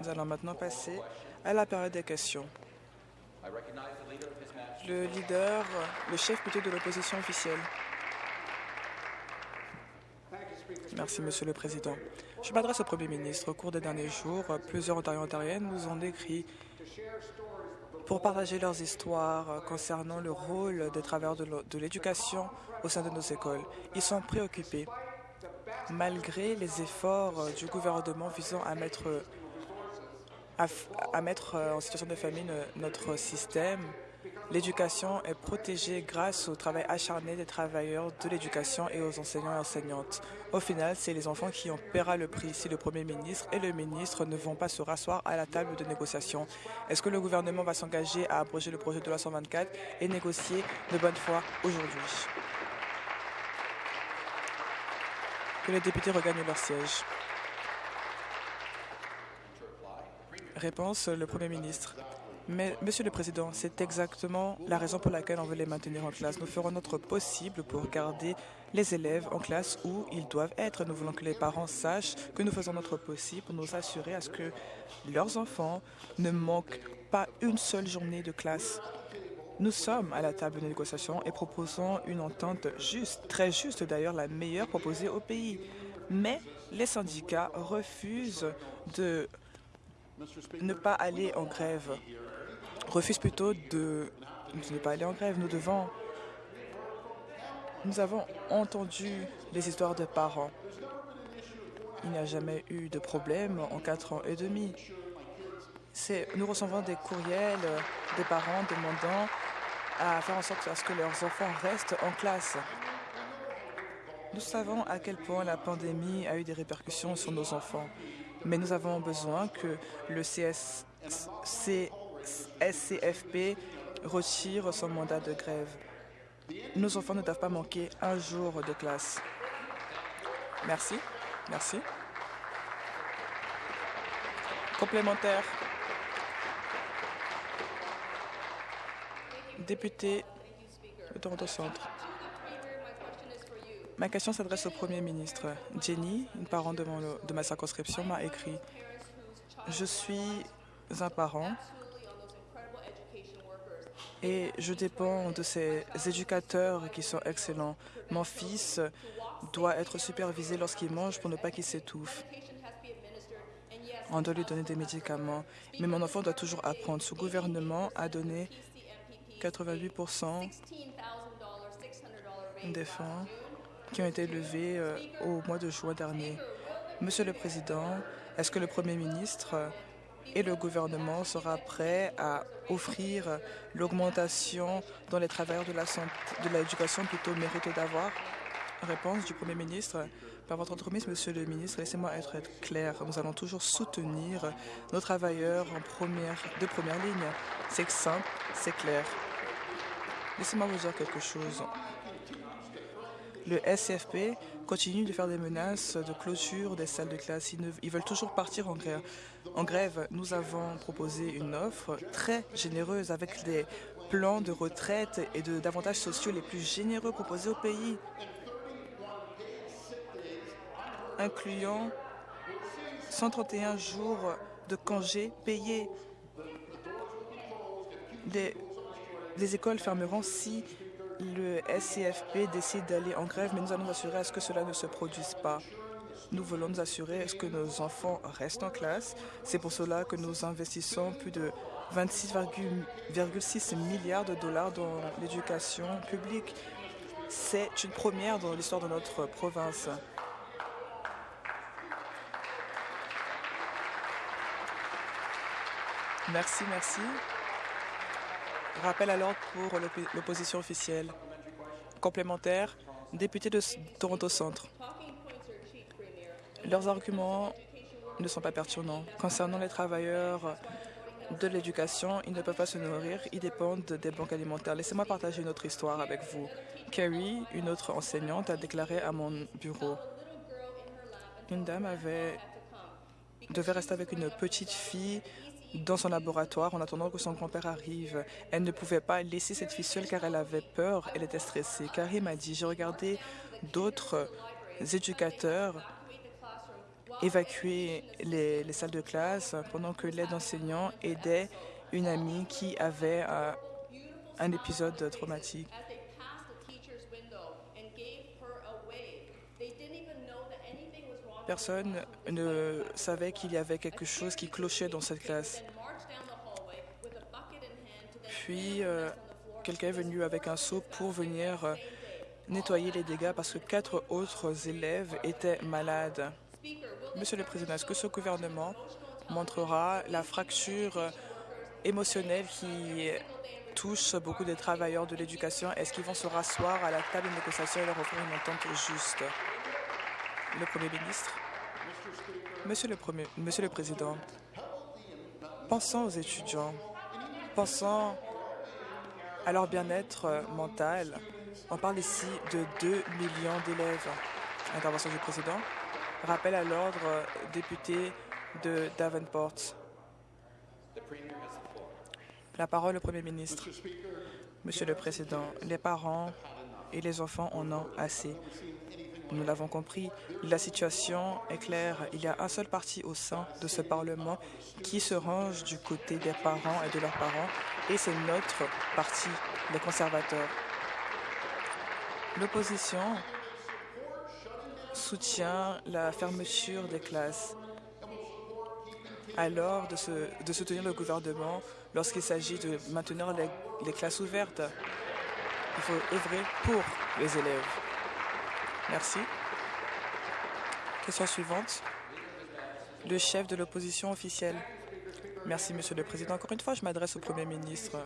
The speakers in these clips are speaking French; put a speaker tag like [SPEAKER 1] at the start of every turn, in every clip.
[SPEAKER 1] Nous allons maintenant passer à la période des questions. Le leader, le chef plutôt de l'opposition officielle. Merci, Monsieur le Président. Je m'adresse au Premier ministre. Au cours des derniers jours, plusieurs Ontariens ontariennes nous ont écrit pour partager leurs histoires concernant le rôle des travailleurs de l'éducation au sein de nos écoles. Ils sont préoccupés. Malgré les efforts du gouvernement visant à mettre, à, mettre en situation de famine notre système, L'éducation est protégée grâce au travail acharné des travailleurs de l'éducation et aux enseignants et enseignantes. Au final, c'est les enfants qui en paiera le prix si le Premier ministre et le ministre ne vont pas se rasseoir à la table de négociation. Est-ce que le gouvernement va s'engager à abroger le projet de loi 124 et négocier de bonne foi aujourd'hui? Que les députés regagnent leur siège. Réponse, le Premier ministre. Mais, Monsieur le Président, c'est exactement la raison pour laquelle on veut les maintenir en classe. Nous ferons notre possible pour garder les élèves en classe où ils doivent être. Nous voulons que les parents sachent que nous faisons notre possible pour nous assurer à ce que leurs enfants ne manquent pas une seule journée de classe. Nous sommes à la table de négociation et proposons une entente juste, très juste d'ailleurs, la meilleure proposée au pays. Mais les syndicats refusent de ne pas aller en grève refuse plutôt de, ne pas aller en grève. Nous devons... Nous avons entendu les histoires de parents. Il n'y a jamais eu de problème en quatre ans et demi. Nous recevons des courriels des parents demandant à faire en sorte à ce que leurs enfants restent en classe. Nous savons à quel point la pandémie a eu des répercussions sur nos enfants, mais nous avons besoin que le CSC SCFP retire son mandat de grève. Nos enfants ne doivent pas manquer un jour de classe. Merci. Merci. Complémentaire. Député de Toronto Centre. Ma question s'adresse au Premier ministre. Jenny, une parent de, de ma circonscription, m'a écrit « Je suis un parent et je dépends de ces éducateurs qui sont excellents. Mon fils doit être supervisé lorsqu'il mange pour ne pas qu'il s'étouffe. On doit lui donner des médicaments. Mais mon enfant doit toujours apprendre. Ce gouvernement a donné 88 des fonds qui ont été levés euh, au mois de juin dernier. Monsieur le Président, est-ce que le Premier ministre et le gouvernement sera prêt à offrir l'augmentation dont les travailleurs de l'éducation plutôt méritent d'avoir? Réponse du Premier ministre. Par votre entremise, Monsieur le ministre, laissez-moi être clair. Nous allons toujours soutenir nos travailleurs de première ligne. C'est simple, c'est clair. Laissez-moi vous dire quelque chose. Le SCFP continue de faire des menaces de clôture des salles de classe. Ils, veulent toujours partir en grève. en grève. Nous avons proposé une offre très généreuse avec des plans de retraite et d'avantages sociaux les plus généreux proposés au pays, incluant 131 jours de congés payés. Écoles fermeront si le SCFP décide d'aller en grève, mais nous allons nous assurer à ce que cela ne se produise pas. Nous voulons nous assurer à ce que nos enfants restent en classe. C'est pour cela que nous investissons plus de 26,6 milliards de dollars dans l'éducation publique. C'est une première dans l'histoire de notre province. Merci, merci. Rappel à l'ordre pour l'opposition officielle. Complémentaire, député de Toronto Centre. Leurs arguments ne sont pas pertinents. Concernant les travailleurs de l'éducation, ils ne peuvent pas se nourrir, ils dépendent des banques alimentaires. Laissez-moi partager une autre histoire avec vous. Carrie, une autre enseignante, a déclaré à mon bureau. Une dame avait devait rester avec une petite fille dans son laboratoire en attendant que son grand-père arrive. Elle ne pouvait pas laisser cette fille seule car elle avait peur, elle était stressée. Carrie m'a dit, j'ai regardé d'autres éducateurs évacuer les, les, salles de classe pendant que l'aide enseignant aidait une amie qui avait euh, un épisode traumatique. Personne ne savait qu'il y avait quelque chose qui clochait dans cette classe. Puis, euh, quelqu'un est venu avec un seau pour venir euh, nettoyer les dégâts parce que quatre autres élèves étaient malades. Monsieur le Président, est-ce que ce gouvernement montrera la fracture euh, émotionnelle qui touche beaucoup des travailleurs de l'éducation? Est-ce qu'ils vont se rasseoir à la table de négociation et leur offrir une entente juste? Le Premier ministre. Monsieur le, Premier, Monsieur le Président, pensons aux étudiants, pensons à leur bien-être mental. On parle ici de 2 millions d'élèves. Intervention du Président. Rappel à l'ordre, député de Davenport. La parole au Premier ministre. Monsieur le Président, les parents et les enfants en ont assez. Nous l'avons compris, la situation est claire. Il y a un seul parti au sein de ce Parlement qui se range du côté des parents et de leurs parents, et c'est notre parti, les conservateurs. L'opposition soutient la fermeture des classes. Alors, de, soutenir le gouvernement lorsqu'il s'agit de maintenir les classes ouvertes, il faut œuvrer pour les élèves. Merci. Question suivante. Le chef de l'opposition officielle. Merci, Monsieur le Président. Encore une fois, je m'adresse au Premier ministre.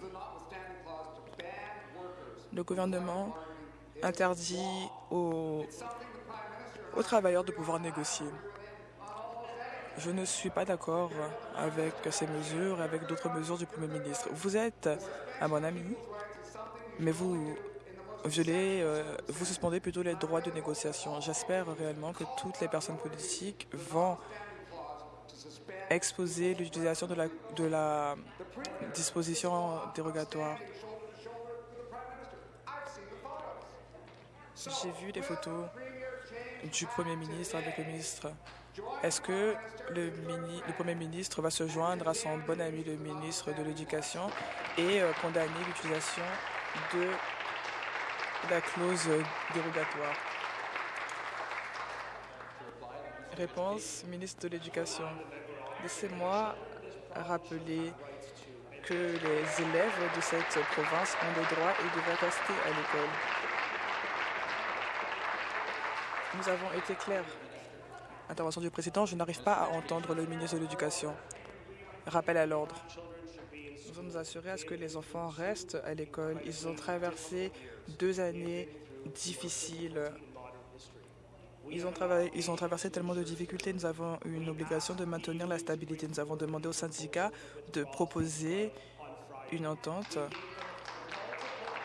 [SPEAKER 1] Le gouvernement interdit aux, aux travailleurs de pouvoir négocier. Je ne suis pas d'accord avec ces mesures et avec d'autres mesures du Premier ministre. Vous êtes un bon ami, mais vous euh, vous suspendez plutôt les droits de négociation. J'espère réellement que toutes les personnes politiques vont exposer l'utilisation de la, disposition dérogatoire. J'ai vu des photos du Premier ministre avec le ministre. Est-ce que le, Premier ministre va se joindre à son bon ami, le ministre de l'Éducation, et euh, condamner l'utilisation de la clause dérogatoire. Réponse, ministre de l'Éducation. Laissez-moi rappeler que les élèves de cette province ont des droits et devraient rester à l'école. Nous avons été clairs. Intervention du président, je n'arrive pas à entendre le ministre de l'Éducation. Rappel à l'ordre. Nous allons nous assurer à ce que les enfants restent à l'école. Ils ont traversé deux années difficiles. Ils ont, traversé tellement de difficultés. Nous avons une obligation de maintenir la stabilité. Nous avons demandé aux syndicats de proposer une entente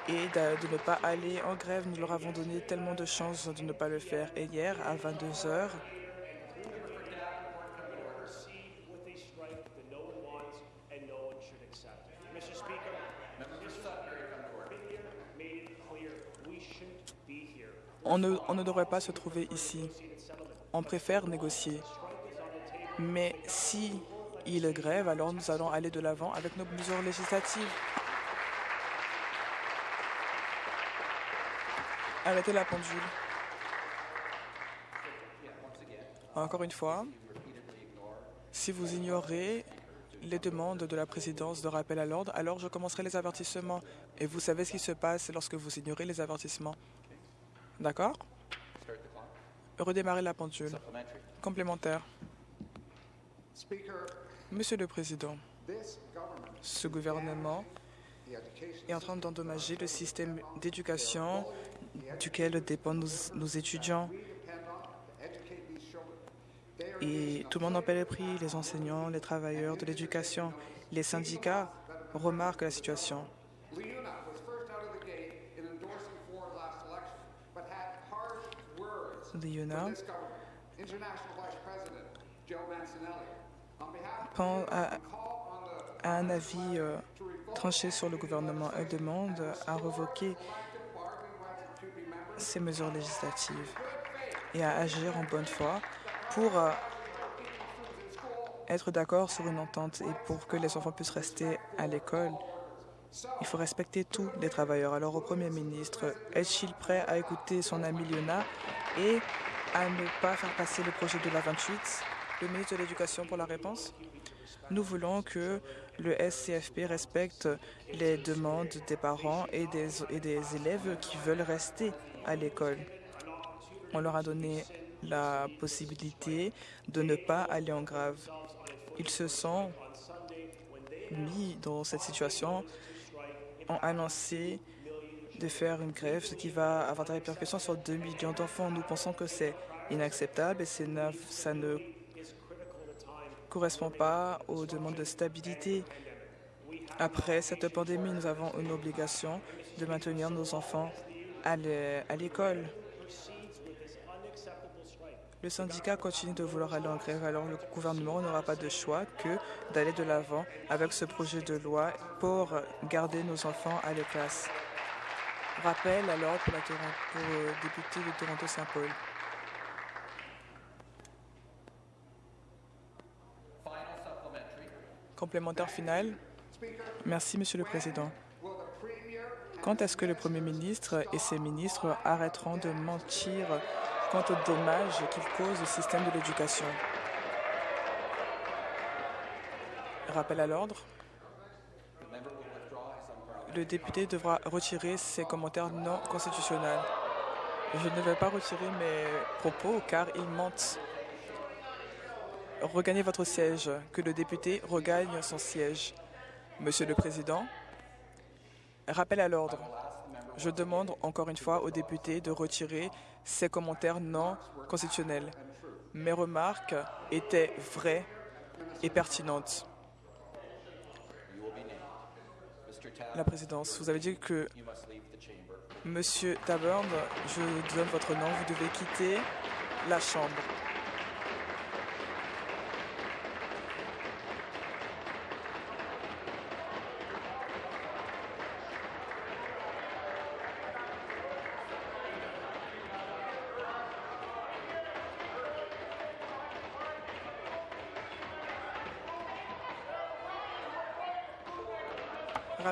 [SPEAKER 1] et de, ne pas aller en grève. Nous leur avons donné tellement de chances de ne pas le faire. Et hier, à 22 heures, On ne, devrait pas se trouver ici. On préfère négocier. Mais si il grève, alors nous allons aller de l'avant avec nos mesures législatives. Arrêtez la pendule. Encore une fois, si vous ignorez les demandes de la présidence de rappel à l'ordre, alors je commencerai les avertissements. Et vous savez ce qui se passe lorsque vous ignorez les avertissements. D'accord Redémarrer la pendule. Complémentaire. Monsieur le Président, ce gouvernement est en train d'endommager le système d'éducation duquel dépendent nos, étudiants. Et tout le monde en paie le prix, les enseignants, les travailleurs de l'éducation. Les syndicats remarquent la situation. Liona à, à un avis euh, tranché sur le gouvernement. Elle demande à revoquer ces mesures législatives et à agir en bonne foi pour euh, être d'accord sur une entente et pour que les enfants puissent rester à l'école, il faut respecter tous les travailleurs. Alors au Premier ministre, est-il prêt à écouter son ami Liona et à ne pas faire passer le projet de la 28 Le ministre de l'Éducation pour la réponse. Nous voulons que le SCFP respecte les demandes des parents et des, et des élèves qui veulent rester à l'école. On leur a donné la possibilité de ne pas aller en grave. Ils se sont mis dans cette situation, ont annoncé de faire une grève, ce qui va avoir des répercussions sur 2 millions d'enfants. Nous pensons que c'est inacceptable et ça ne correspond pas aux demandes de stabilité. Après cette pandémie, nous avons une obligation de maintenir nos enfants à l'école. Le syndicat continue de vouloir aller en grève, alors le gouvernement n'aura pas de choix que d'aller de l'avant avec ce projet de loi pour garder nos enfants à la. Rappel alors pour, la pour le député de Toronto-Saint-Paul. Complémentaire final. Merci, Monsieur le Président. Quand est-ce que le Premier ministre et ses ministres arrêteront de mentir quant aux dommages qu'il cause au système de l'éducation? Rappel à l'ordre. Le député devra retirer ses commentaires non constitutionnels. Je ne vais pas retirer mes propos car ils mentent. Regagnez votre siège. Que le député regagne son siège. Monsieur le Président, rappel à l'ordre. Je demande encore une fois aux députés de retirer ces commentaires non constitutionnels. Mes remarques étaient vraies et pertinentes. La présidence, vous avez dit que Monsieur Taburn, je donne votre nom, vous devez quitter la Chambre.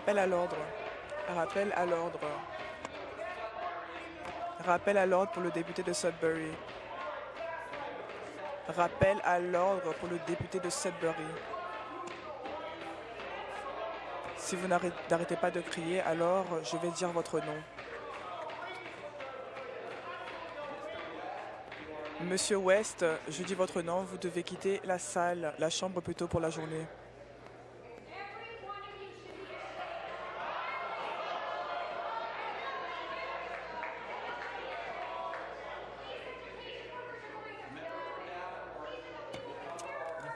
[SPEAKER 1] Rappel à l'ordre. Rappel à l'ordre. Rappel à l'ordre pour le député de Sudbury. Rappel à l'ordre pour le député de Sudbury. Si vous n'arrêtez pas de crier, alors je vais dire votre nom. Monsieur West, je dis votre nom, vous devez quitter la salle, la chambre plutôt pour la journée.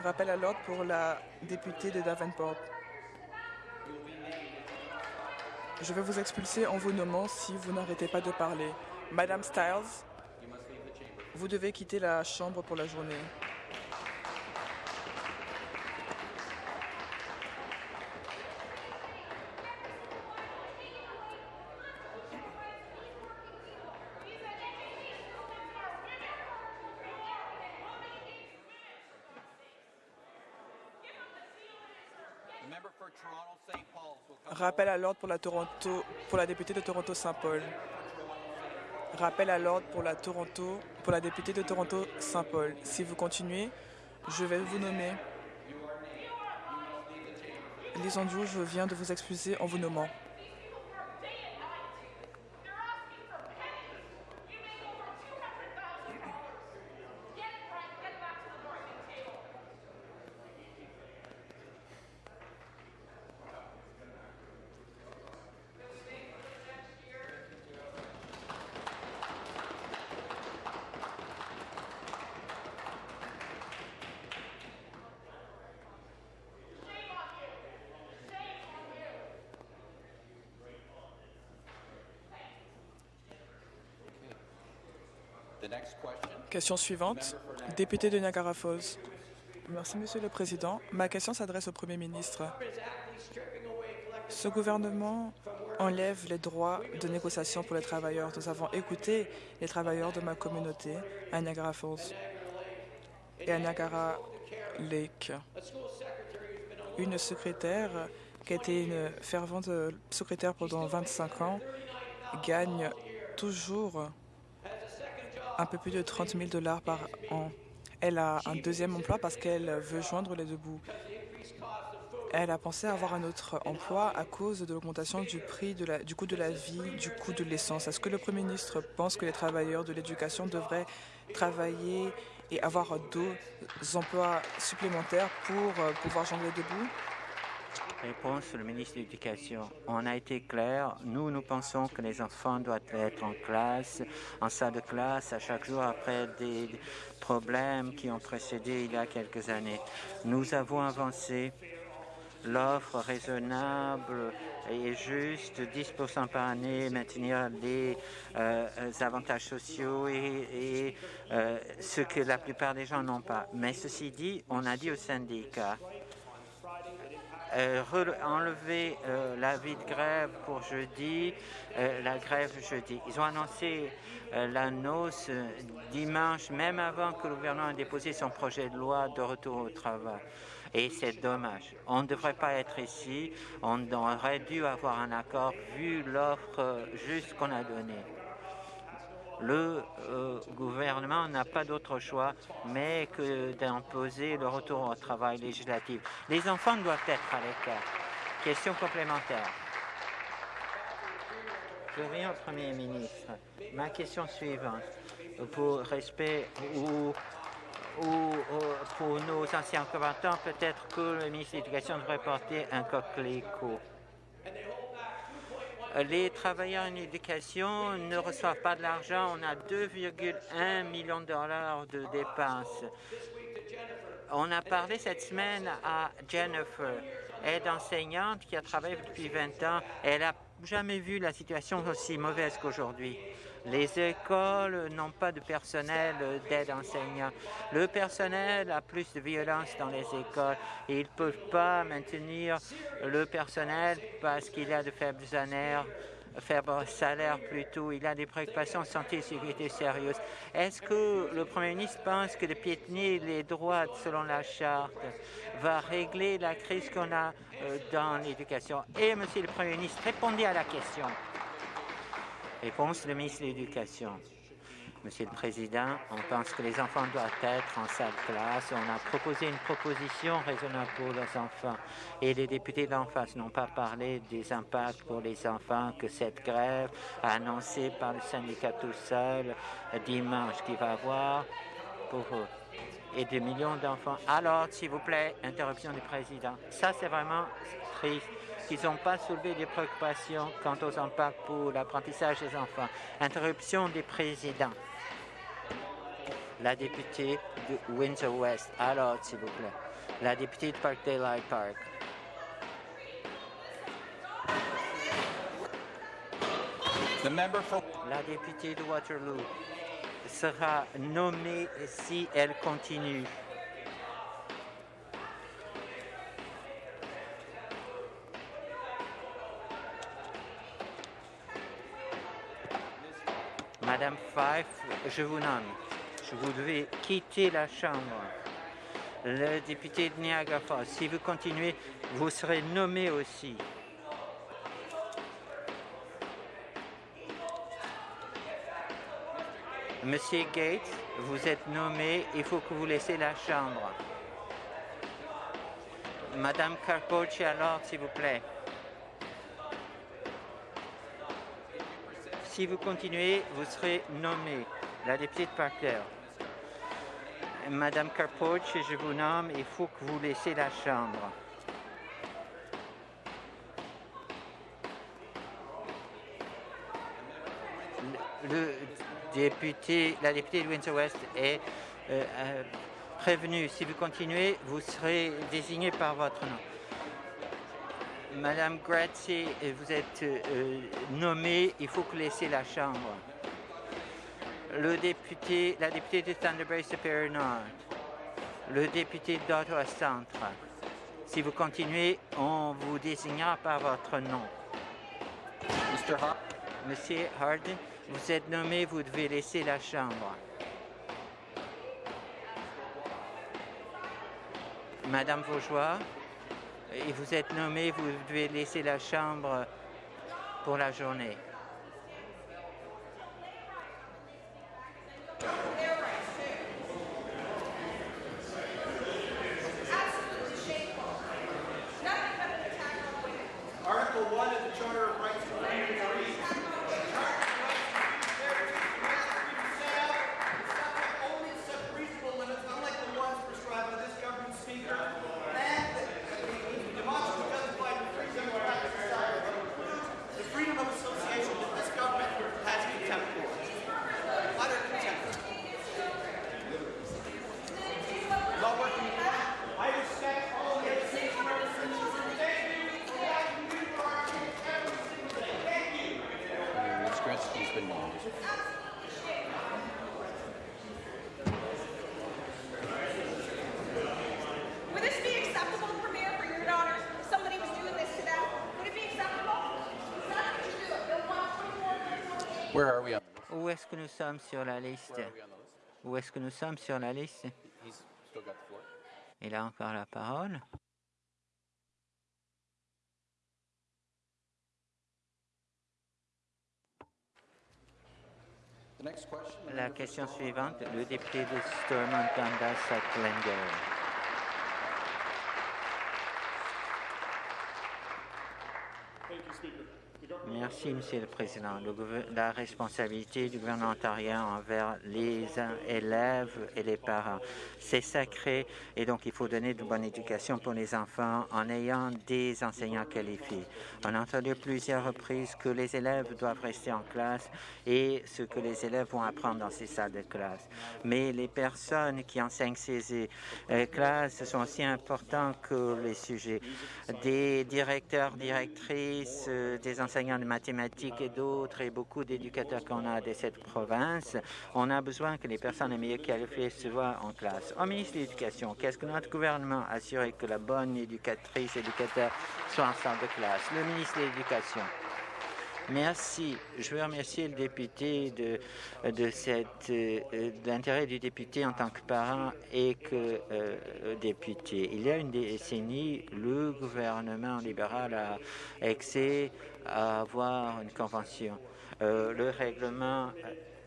[SPEAKER 1] Rappel à l'ordre pour la députée de Davenport. Je vais vous expulser en vous nommant si vous n'arrêtez pas de parler. Madame Stiles, vous devez quitter la chambre pour la journée. Rappel à l'ordre pour la, Toronto, pour la députée de Toronto-Saint-Paul. Rappel à l'ordre pour la, députée de Toronto-Saint-Paul. Si vous continuez, je vais vous nommer. Lisandou, je viens de vous excuser en vous nommant. Question suivante, député de Niagara Falls. Merci, Monsieur le Président. Ma question s'adresse au Premier ministre. Ce gouvernement enlève les droits de négociation pour les travailleurs. Nous avons écouté les travailleurs de ma communauté à Niagara Falls et à Niagara Lake. Une secrétaire qui a été une fervente secrétaire pendant 25 ans gagne toujours un peu plus de 30 000 dollars par an. Elle a un deuxième emploi parce qu'elle veut joindre les deux bouts. Elle a pensé avoir un autre emploi à cause de l'augmentation du prix du coût de la vie, du coût de l'essence. Est-ce que le Premier ministre pense que les travailleurs de l'éducation devraient travailler et avoir deux emplois supplémentaires pour euh, pouvoir jongler debout
[SPEAKER 2] Réponse le ministre de l'Éducation. On a été clair. Nous, nous pensons que les enfants doivent être en classe, en salle de classe, à chaque jour après des problèmes qui ont précédé il y a quelques années. Nous avons avancé l'offre raisonnable et juste, 10% par année, maintenir les euh, avantages sociaux et, euh, ce que la plupart des gens n'ont pas. Mais ceci dit, on a dit au syndicat, euh, enlever l'avis de grève pour jeudi, la grève jeudi. Ils ont annoncé la noce dimanche, même avant que le gouvernement ait déposé son projet de loi de retour au travail. Et c'est dommage. On ne devrait pas être ici. On aurait dû avoir un accord vu l'offre juste qu'on a donnée. Le euh, gouvernement n'a pas d'autre choix mais que d'imposer le retour au travail législatif. Les enfants doivent être à l'écart. Question complémentaire. Reviens au Premier ministre. Ma question suivante. Pour respect ou ou pour nos anciens combattants, peut-être que le ministre de l'Éducation devrait porter un coquelicot. Les travailleurs en éducation ne reçoivent pas de l'argent. On a 2,1 millions de dollars de dépenses. On a parlé cette semaine à Jennifer, aide enseignante qui a travaillé depuis 20 ans. Elle n'a jamais vu la situation aussi mauvaise qu'aujourd'hui. Les écoles n'ont pas de personnel d'aide enseignant. Le personnel a plus de violence dans les écoles ils ne peuvent pas maintenir le personnel parce qu'il a de faibles salaires faible salaire plutôt, il a des préoccupations de santé et sécurité sérieuses. Est-ce que le Premier ministre pense que de piétiner les droits selon la Charte va régler la crise qu'on a euh, dans l'éducation? Et, Monsieur le Premier ministre, répondez à la question. Réponse du ministre de l'Éducation. Monsieur le Président, on pense que les enfants doivent être en salle classe. On a proposé une proposition raisonnable pour les enfants. Et les députés d'en face n'ont pas parlé des impacts pour les enfants que cette grève annoncée par le syndicat tout seul dimanche qui va avoir pour eux. Et des millions d'enfants. Alors, s'il vous plaît, interruption du Président. Ça, c'est vraiment triste qu'ils n'ont pas soulevé des préoccupations quant aux impacts pour l'apprentissage des enfants. Interruption des présidents. La députée de Windsor-West. Alors, s'il vous plaît. La députée de Parkdale Park. La députée de Waterloo sera nommée si elle continue. Je vous nomme. Vous devez quitter la Chambre. Le député de Niagara Falls, si vous continuez, vous serez nommé aussi. Monsieur Gates, vous êtes nommé, il faut que vous laissez la Chambre. Madame Carpocci, alors, s'il vous plaît. Si vous continuez, vous serez nommé. La députée de Parker. Madame Carpoch, je vous nomme, il faut que vous laissiez la Chambre. Le, député, la députée de Windsor-West est euh, euh, prévenue. Si vous continuez, vous serez désigné par votre nom. Madame Grazie, vous êtes euh, nommée, il faut que vous laissiez la Chambre. Le député, la députée de Thunder Bay Superior Nord, le député d'Ottawa Centre. Si vous continuez, on vous désignera par votre nom. Monsieur Hardin, vous êtes nommé, vous devez laisser la Chambre. Madame Vaugeois, et vous êtes nommée, vous devez laisser la Chambre pour la journée. Où est-ce que nous sommes sur la liste? Où est-ce que nous sommes sur la liste? Il a encore la parole. La question suivante, le député de Stormont Dundas à Glengarry. Merci, Monsieur le Président. la responsabilité du gouvernement ontarien envers les élèves et les parents, c'est sacré et donc il faut donner de bonne éducation pour les enfants en ayant des enseignants qualifiés. On a entendu plusieurs reprises que les élèves doivent rester en classe et ce que les élèves vont apprendre dans ces salles de classe. Mais les personnes qui enseignent ces euh, classes sont aussi importants que les sujets. Des directeurs, directrices, euh, des enseignants de mathématiques et d'autres, et beaucoup d'éducateurs qu'on a de cette province, on a besoin que les personnes les mieux qualifiées se voient en classe. Au ministre de l'Éducation, qu'est-ce que notre gouvernement a assuré que la bonne éducatrice, éducateur soit en salle de classe? Le ministre de l'Éducation. Merci. Je veux remercier le député de, cette, euh, l'intérêt du député en tant que parent et que euh, député. Il y a une décennie, le gouvernement libéral a excès à avoir une convention. Euh, le règlement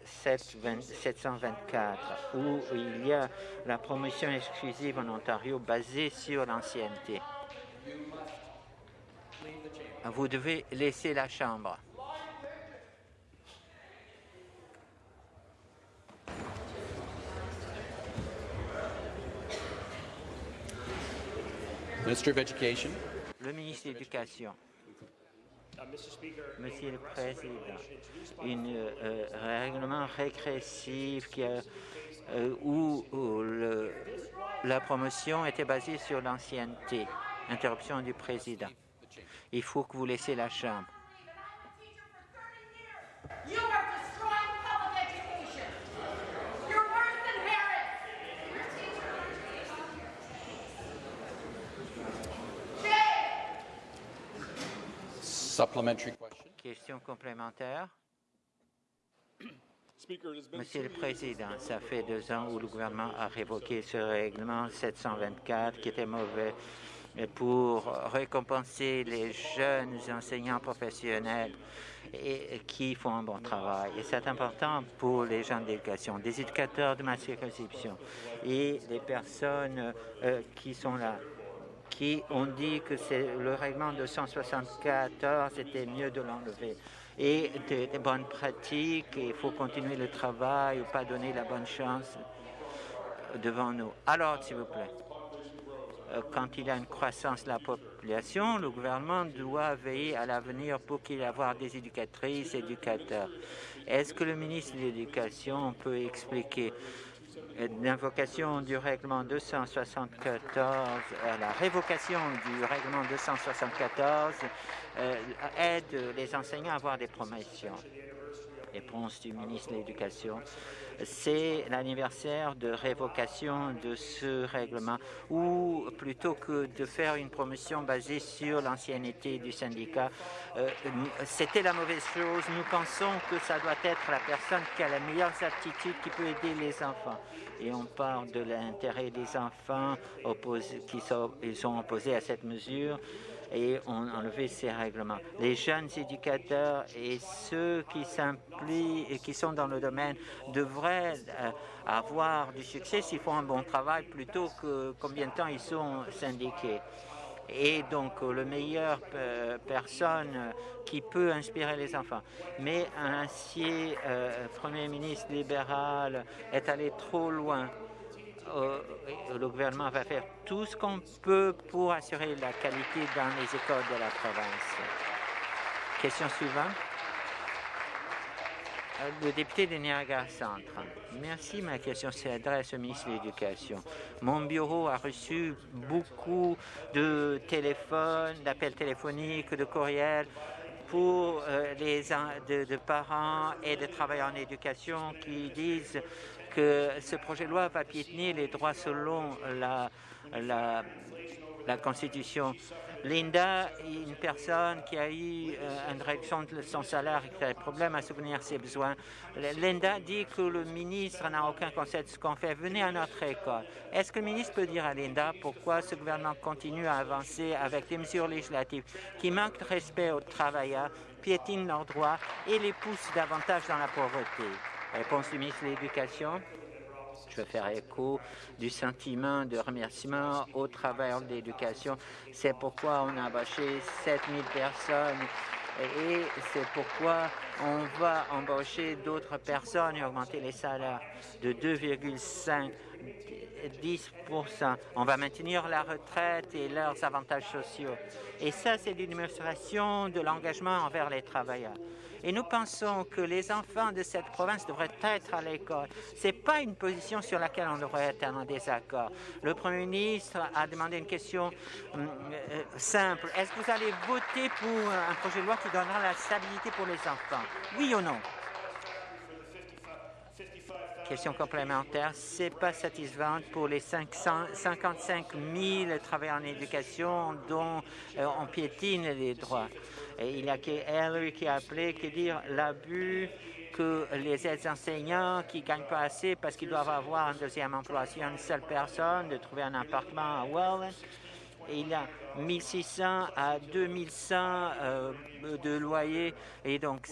[SPEAKER 2] 724, où il y a la promotion exclusive en Ontario basée sur l'ancienneté. Vous devez laisser la Chambre. Le ministre de l'Éducation. Monsieur le Président, un euh, règlement régressif qui a, euh, où, le, la promotion était basée sur l'ancienneté. Interruption du Président. Il faut que vous laissiez la Chambre. Question complémentaire. Monsieur le Président, ça fait deux ans où le gouvernement a révoqué ce règlement 724 qui était mauvais pour récompenser les jeunes enseignants professionnels et qui font un bon travail. Et c'est important pour les gens d'éducation, des éducateurs de ma circonscription et les personnes euh, qui sont là qui ont dit que le règlement de 174 était mieux de l'enlever. Et des, bonnes pratiques, il faut continuer le travail ou pas donner la bonne chance devant nous. Alors, s'il vous plaît, euh, quand il y a une croissance de la population, le gouvernement doit veiller à l'avenir pour qu'il y ait des éducatrices, éducateurs. Est-ce que le ministre de l'Éducation peut expliquer l'invocation du règlement 274, euh, la révocation du règlement 274 euh, aide les enseignants à avoir des promotions. Réponse du ministre de l'Éducation. C'est l'anniversaire de révocation de ce règlement ou plutôt que de faire une promotion basée sur l'ancienneté du syndicat, euh, c'était la mauvaise chose. Nous pensons que ça doit être la personne qui a la meilleure attitude qui peut aider les enfants. Et on parle de l'intérêt des enfants qui sont opposés à cette mesure et on a enlevé ces règlements. Les jeunes éducateurs et ceux qui s'impliquent et qui sont dans le domaine devraient euh, avoir du succès s'ils font un bon travail plutôt que combien de temps ils sont syndiqués. Et donc, euh, le meilleur euh, personne qui peut inspirer les enfants. Mais un ancien Premier ministre libéral est allé trop loin euh, le gouvernement va faire tout ce qu'on peut pour assurer la qualité dans les écoles de la province. Question suivante. Euh, le député de Niagara Centre. Merci. Ma question s'adresse au ministre de l'Éducation. Mon bureau a reçu beaucoup de téléphones, d'appels téléphoniques, de courriels pour euh, les de, parents et de travailleurs en éducation qui disent que ce projet de loi va piétiner les droits selon la, la, Constitution. Linda, une personne qui a eu euh, une réduction de son salaire et qui a des problèmes à souvenir ses besoins. Linda dit que le ministre n'a aucun concept de ce qu'on fait. Venez à notre école. Est-ce que le ministre peut dire à Linda pourquoi ce gouvernement continue à avancer avec des mesures législatives qui manquent de respect aux travailleurs, piétinent leurs droits et les poussent davantage dans la pauvreté? Réponse du ministre de l'Éducation. Je vais faire écho du sentiment de remerciement au travail de l'éducation. C'est pourquoi on a embauché 7000 personnes et c'est pourquoi on va embaucher d'autres personnes et augmenter les salaires de 2,5 10 On va maintenir la retraite et leurs avantages sociaux. Et ça, c'est une démonstration de l'engagement envers les travailleurs. Et nous pensons que les enfants de cette province devraient être à l'école. Ce n'est pas une position sur laquelle on devrait être en désaccord. Le Premier ministre a demandé une question hum, euh, simple. Est-ce que vous allez voter pour un projet de loi qui donnera la stabilité pour les enfants? Oui ou non? Question complémentaire, c'est pas satisfaisant pour les 555 000 travailleurs en éducation dont euh, on piétine les droits. Il y a Hillary qui a appelé, qui dire l'abus que les aides enseignants qui gagnent pas assez parce qu'ils doivent avoir un deuxième emploi. Si une seule personne de trouver un appartement à Welland, il y a 1600 à 2100 euh, de loyer et donc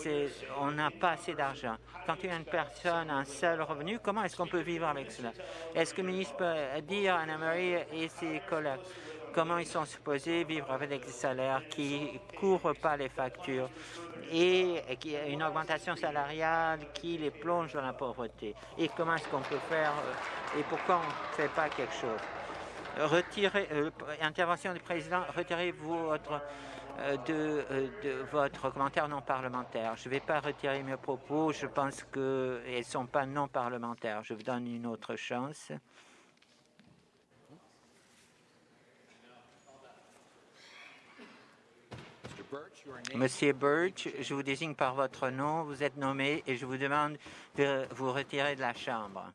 [SPEAKER 2] on n'a pas assez d'argent. Quand une personne a un seul revenu, comment est-ce qu'on peut vivre avec cela? Est-ce que le ministre peut dire à Anna-Marie et ses collègues comment ils sont supposés vivre avec des salaires qui ne couvrent pas les factures et qui une augmentation salariale qui les plonge dans la pauvreté? Et comment est-ce qu'on peut faire euh, et pourquoi on ne fait pas quelque chose? Retirez, euh, intervention du président, retirez-vous votre, euh, de, euh, de, votre commentaire non parlementaire. Je ne vais pas retirer mes propos, je pense qu'elles ne sont pas non parlementaires. Je vous donne une autre chance. Monsieur Birch, je vous désigne par votre nom, vous êtes nommé et je vous demande de vous retirer de la Chambre.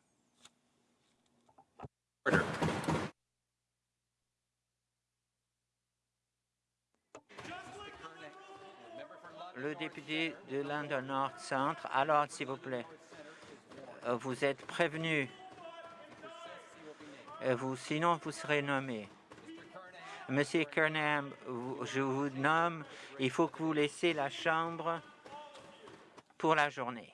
[SPEAKER 2] Le député de London North Centre. Alors, s'il vous plaît, euh, vous êtes prévenu. Euh, vous, sinon, vous serez nommé. Monsieur Kernam, je vous nomme. Il faut que vous laissiez la Chambre pour la journée.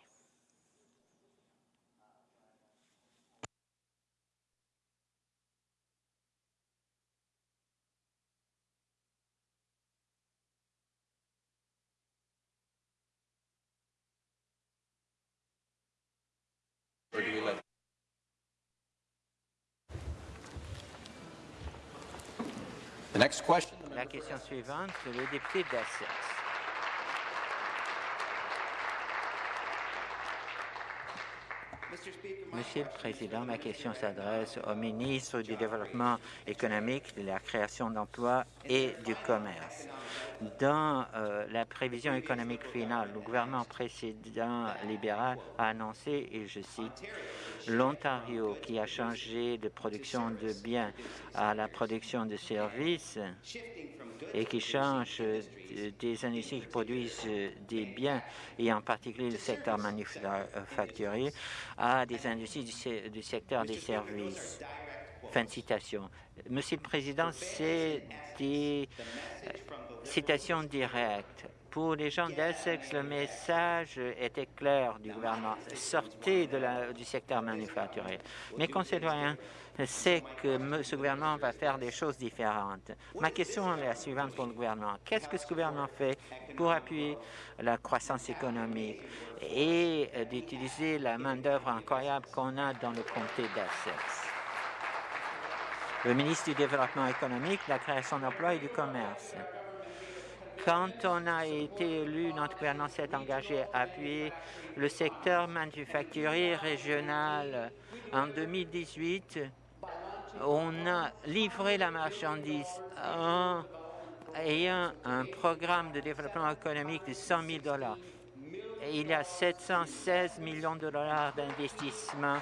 [SPEAKER 2] La question suivante, le député d'Essex. Monsieur le Président, ma question s'adresse au ministre du Développement économique, de la création d'emplois et du commerce. Dans euh, la prévision économique finale, le gouvernement précédent libéral a annoncé, et je cite, l'Ontario qui a changé de production de biens à la production de services et qui change des industries qui produisent des biens, et en particulier le secteur manufacturier, à des industries du, secteur des services. Fin de citation. Monsieur le Président, c'est des euh, citations directes. Pour les gens d'Essex, le message était clair du gouvernement. Sortez du secteur manufacturier. Mes concitoyens c'est que ce gouvernement va faire des choses différentes. Ma question est la suivante pour le gouvernement. Qu'est-ce que ce gouvernement fait pour appuyer la croissance économique et d'utiliser la main-d'œuvre incroyable qu'on a dans le comté d'Essex? Le ministre du Développement économique, de la création d'emplois et du commerce. Quand on a été élu, notre gouvernement s'est engagé à appuyer le secteur manufacturier régional. En 2018, on a livré la marchandise en ayant un programme de développement économique de 100 000 dollars. Il y a 716 millions de dollars d'investissement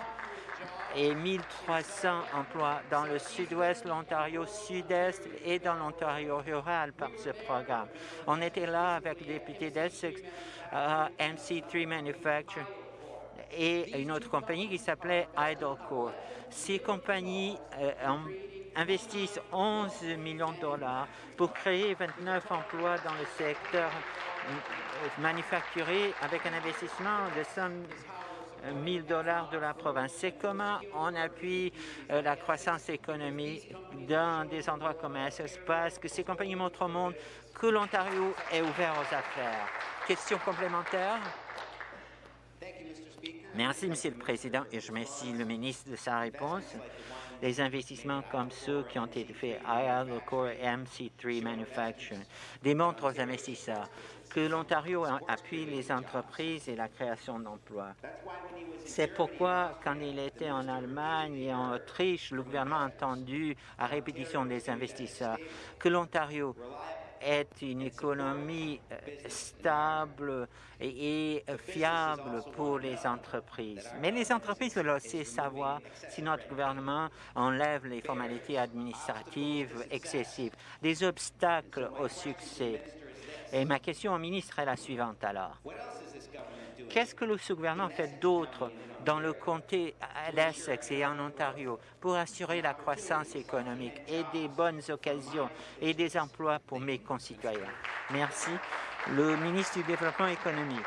[SPEAKER 2] et 1300 emplois dans le sud-ouest, l'Ontario sud-est et dans l'Ontario rural par ce programme. On était là avec le député d'Essex, euh, MC3 Manufacturing, et une autre compagnie qui s'appelait Idlecore. Ces compagnies euh, investissent 11 millions de dollars pour créer 29 emplois dans le secteur euh, manufacturier avec un investissement de 100 000 dollars de la province. C'est comment on appuie euh, la croissance économique dans des endroits comme parce que ces compagnies montrent au monde que l'Ontario est ouvert aux affaires. Question complémentaire? Merci, Monsieur le Président, et je remercie le ministre de sa réponse. Les investissements comme ceux qui ont été faits à et MC3 Manufacturing démontrent aux investisseurs que l'Ontario appuie les entreprises et la création d'emplois. C'est pourquoi, quand il était en Allemagne et en Autriche, le gouvernement a entendu à répétition des investisseurs que l'Ontario est une économie euh, stable et fiable pour les entreprises. Mais les entreprises veulent aussi savoir si notre gouvernement enlève les formalités administratives excessives, des obstacles au succès. Et ma question au ministre est la suivante alors. Qu'est-ce que le gouvernement fait d'autre dans le comté d'Essex et en Ontario pour assurer la croissance économique et des bonnes occasions et des emplois pour mes concitoyens? Merci. Le ministre du Développement économique.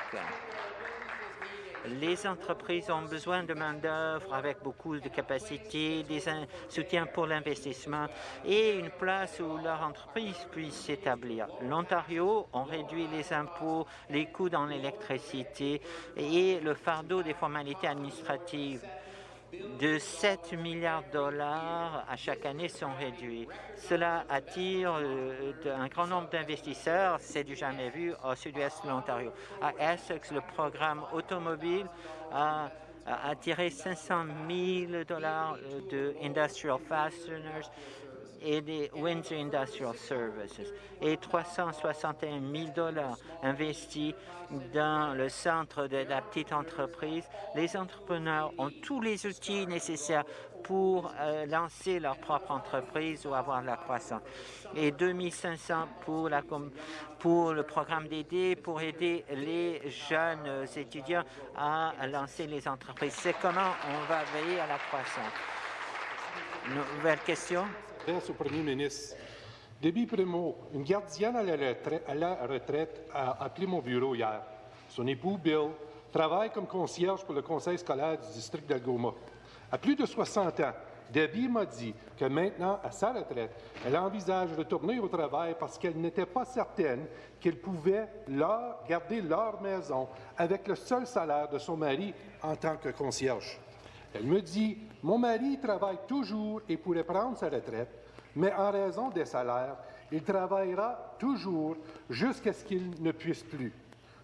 [SPEAKER 2] Les entreprises ont besoin de main-d'œuvre avec beaucoup de capacités, des soutiens pour l'investissement et une place où leur entreprise puisse s'établir. L'Ontario a réduit les impôts, les coûts dans l'électricité et le fardeau des formalités administratives de 7 milliards de dollars à chaque année sont réduits. Cela attire euh, un grand nombre d'investisseurs, c'est du jamais vu, au sud-ouest de l'Ontario. À Essex, le programme automobile a, attiré 500 000 dollars de Industrial Fasteners et des Windsor Industrial Services et 361 000 dollars investis dans le centre de la petite entreprise. Les entrepreneurs ont tous les outils nécessaires pour euh, lancer leur propre entreprise ou avoir de la croissance. Et 2500 pour, la, pour le programme d'aider, pour aider les jeunes étudiants à lancer les entreprises. C'est comment on va veiller à la croissance. Nouvelle question
[SPEAKER 3] au premier ministre. Debbie Primo, une gardienne à la retraite, a appelé mon bureau hier. Son époux, Bill, travaille comme concierge pour le conseil scolaire du district d'Algoma. À plus de 60 ans, Debbie m'a dit que maintenant, à sa retraite, elle envisage de retourner au travail parce qu'elle n'était pas certaine qu'elle pouvait leur garder leur maison avec le seul salaire de son mari en tant que concierge. Elle me dit, mon mari travaille toujours et pourrait prendre sa retraite, mais en raison des salaires, il travaillera toujours jusqu'à ce qu'il ne puisse plus.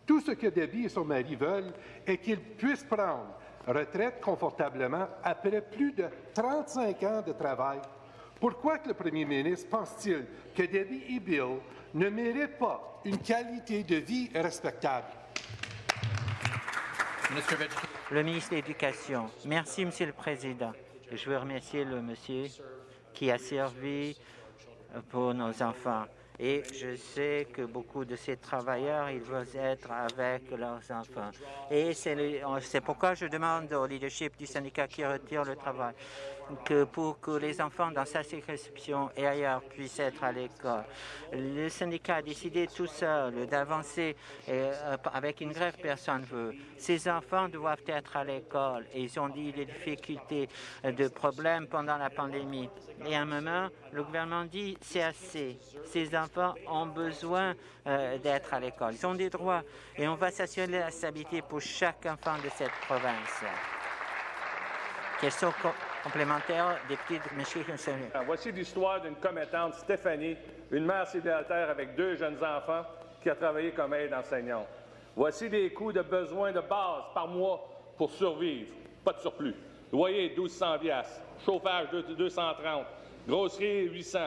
[SPEAKER 3] Tout ce que Debbie et son mari veulent est qu'il puisse prendre retraite confortablement après plus de 35 ans de travail. Pourquoi que le premier ministre pense-t-il que Debbie et Bill ne méritent pas une qualité de vie respectable?
[SPEAKER 2] Le ministre de l'Éducation. Merci, Monsieur le Président. Je veux remercier le monsieur qui a servi pour nos enfants. Et je sais que beaucoup de ces travailleurs, ils veulent être avec leurs enfants. Et c'est pourquoi je demande au leadership du syndicat qui retire le travail que pour que les enfants dans sa circonscription et ailleurs puissent être à l'école. Le syndicat a décidé tout seul d'avancer euh, avec une grève, personne ne veut. Ces enfants doivent être à l'école et ils ont dit des difficultés, de problèmes pendant la pandémie. Et à un moment, le gouvernement dit c'est assez. Ces enfants ont besoin euh, d'être à l'école. Ils ont des droits et on va s'assurer la stabilité pour chaque enfant de cette province. Question complémentaire, député de Michigan.
[SPEAKER 4] Voici l'histoire d'une commettante, Stéphanie, une mère célibataire avec deux jeunes enfants qui a travaillé comme aide enseignante. Voici les coûts de besoins de base par mois pour survivre. Pas de surplus. Loyer, 1200 Chauffage, 230. Grosserie, 800.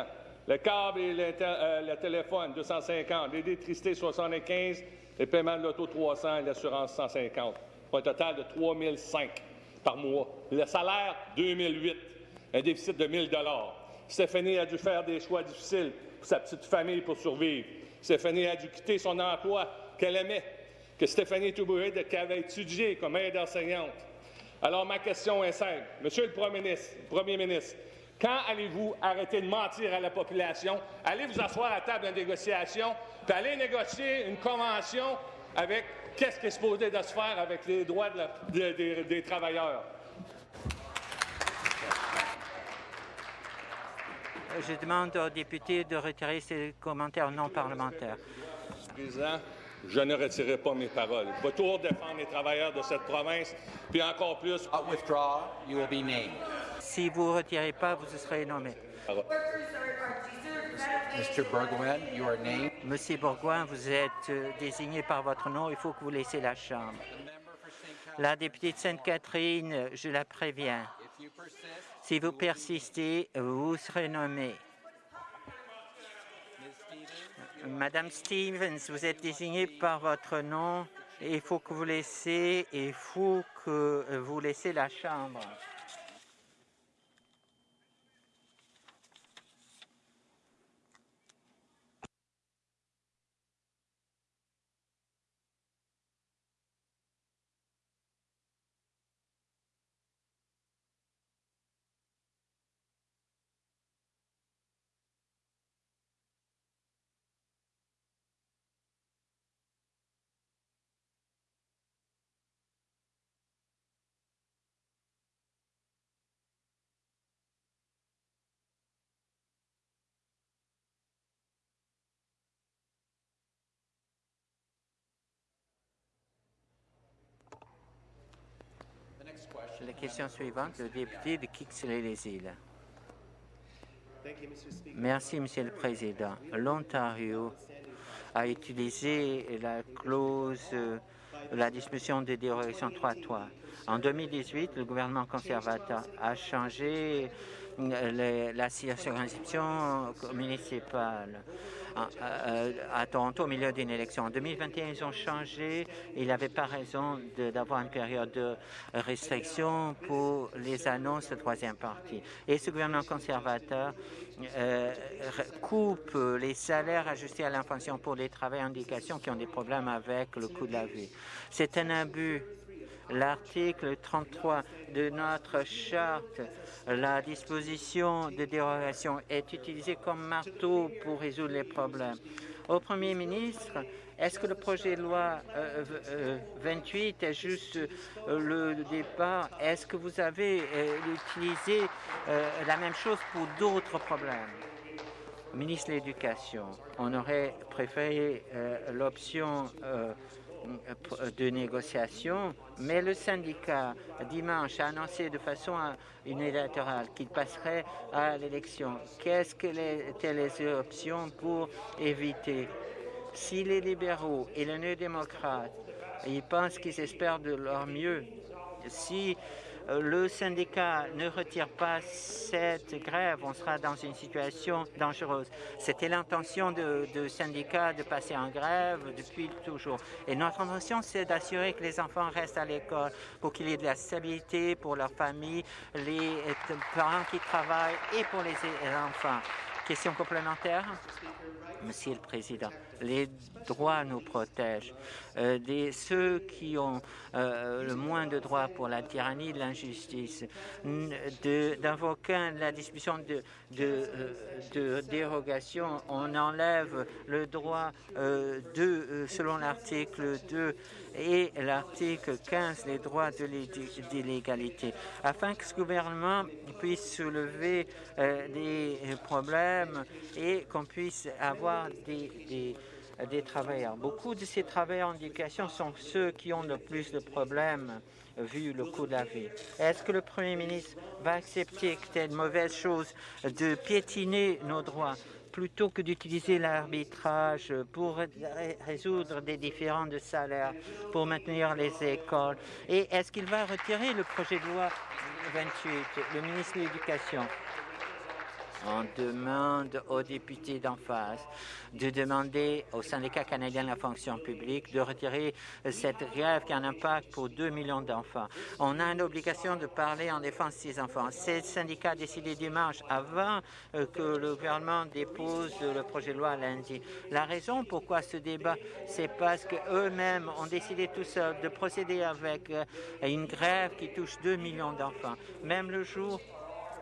[SPEAKER 4] Le câble et euh, le, téléphone, 250. L'électricité, 75. Les paiements de l'auto, 300 et l'assurance, 150. Pour un total de 3005 par mois. Le salaire, 2008. Un déficit de 1000 Stéphanie a dû faire des choix difficiles pour sa petite famille pour survivre. Stéphanie a dû quitter son emploi qu'elle aimait, que Stéphanie Toubouré avait étudié comme aide enseignante. Alors, ma question est simple. Monsieur le Premier ministre, quand allez-vous arrêter de mentir à la population? Allez vous asseoir à table de négociation, puis allez négocier une convention avec qu'est-ce qui est supposé de se faire avec les droits des travailleurs?
[SPEAKER 2] Je demande aux députés de retirer ces commentaires non parlementaires.
[SPEAKER 4] Président, je ne retirerai pas mes paroles. Je vais toujours défendre les travailleurs de cette province, puis encore plus.
[SPEAKER 2] Si vous ne retirez pas, vous serez nommé. Monsieur Bourgoin, vous êtes euh, désigné par votre nom. Il faut que vous laissiez la Chambre. La députée de Sainte-Catherine, je la préviens. Si vous persistez, vous serez nommé. Madame Stevens, vous êtes désignée par votre nom. Il faut que vous laissiez, il faut que vous laissiez la Chambre. La question suivante, le député de Kixley-les-Îles. Merci, Monsieur le Président. L'Ontario a utilisé la clause de la discussion de dérogation 3.3. En 2018, le gouvernement conservateur a changé la circonscription municipale à, Toronto au milieu d'une élection. En 2021, ils ont changé. Il n'avait pas raison d'avoir une période de restriction pour les annonces de troisième parti. Et ce gouvernement conservateur euh, coupe les salaires ajustés à l'inflation pour les travailleurs indications qui ont des problèmes avec le coût de la vie. C'est un abus l'article 33 de notre charte, la disposition de dérogation est utilisée comme marteau pour résoudre les problèmes. Au Premier ministre, est-ce que le projet de loi 28 euh, euh, est juste euh, le départ? Est-ce que vous avez utilisé la même chose pour d'autres problèmes? Ministre de l'Éducation, on aurait préféré l'option de négociation, mais le syndicat, dimanche, a annoncé de façon unilatérale qu'il passerait à l'élection. Qu'est-ce que étaient les options pour éviter? Si les libéraux et les néo-démocrates pensent qu'ils espèrent de leur mieux Si euh, le syndicat ne retire pas cette grève, on sera dans une situation dangereuse. C'était l'intention de, syndicat de passer en grève depuis toujours. Et notre intention, c'est d'assurer que les enfants restent à l'école pour qu'il y ait de la stabilité pour leur famille, les parents qui travaillent et pour les enfants. Question complémentaire Monsieur le Président, les droits nous protègent. Euh, des, ceux qui ont euh, le moins de droits pour la tyrannie, l'injustice, d'invoquer la de, euh, de, dérogation, on enlève le droit de, selon l'article 2 et l'article 15, les droits de afin que ce gouvernement puisse soulever des problèmes et qu'on puisse avoir des, des travailleurs. Beaucoup de ces travailleurs en éducation sont ceux qui ont le plus de problèmes vu le coût de la vie. Est-ce que le Premier ministre va accepter que une mauvaise chose de piétiner nos droits plutôt que d'utiliser l'arbitrage pour résoudre des différends de salaire, pour maintenir les écoles? Et est-ce qu'il va retirer le projet de loi 28, le ministre de l'Éducation? On demande aux députés d'en face de demander au syndicat canadien de la fonction publique de retirer cette grève qui a un impact pour 2 millions d'enfants. On a une obligation de parler en défense de ces enfants. Ces syndicats a décidé dimanche avant euh, que le gouvernement dépose le projet de loi lundi. La raison pourquoi ce débat, c'est parce qu'eux-mêmes ont décidé tout seuls de procéder avec euh, une grève qui touche 2 millions d'enfants. Même le jour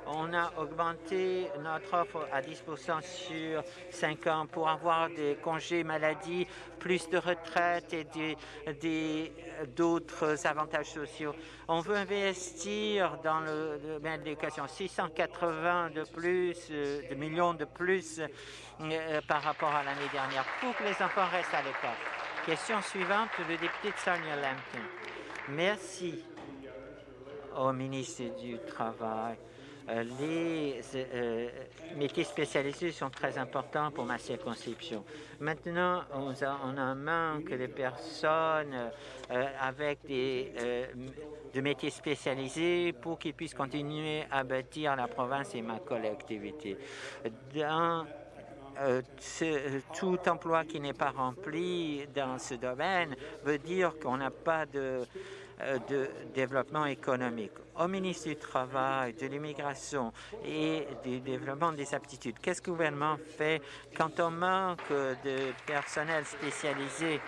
[SPEAKER 2] on a augmenté notre offre à 10% sur 5 ans pour avoir des congés maladie, plus de retraite et d'autres avantages sociaux. On veut investir dans le domaine de l'éducation, 680 de plus, euh, de millions de plus euh, par rapport à l'année dernière pour que les enfants restent à l'école. Question suivante, le député de Sonia Lampton. Merci au ministre du Travail. Euh, les euh, métiers spécialisés sont très importants pour ma circonscription. Maintenant, on a, un manque de personnes euh, avec des de métiers spécialisés pour qu'ils puissent continuer à bâtir la province et ma collectivité. Tout emploi qui n'est pas rempli dans ce domaine veut dire qu'on n'a pas de de développement économique. Au ministre du Travail, de l'immigration et du développement des aptitudes, qu'est-ce que le gouvernement fait quand on manque de personnel spécialisé?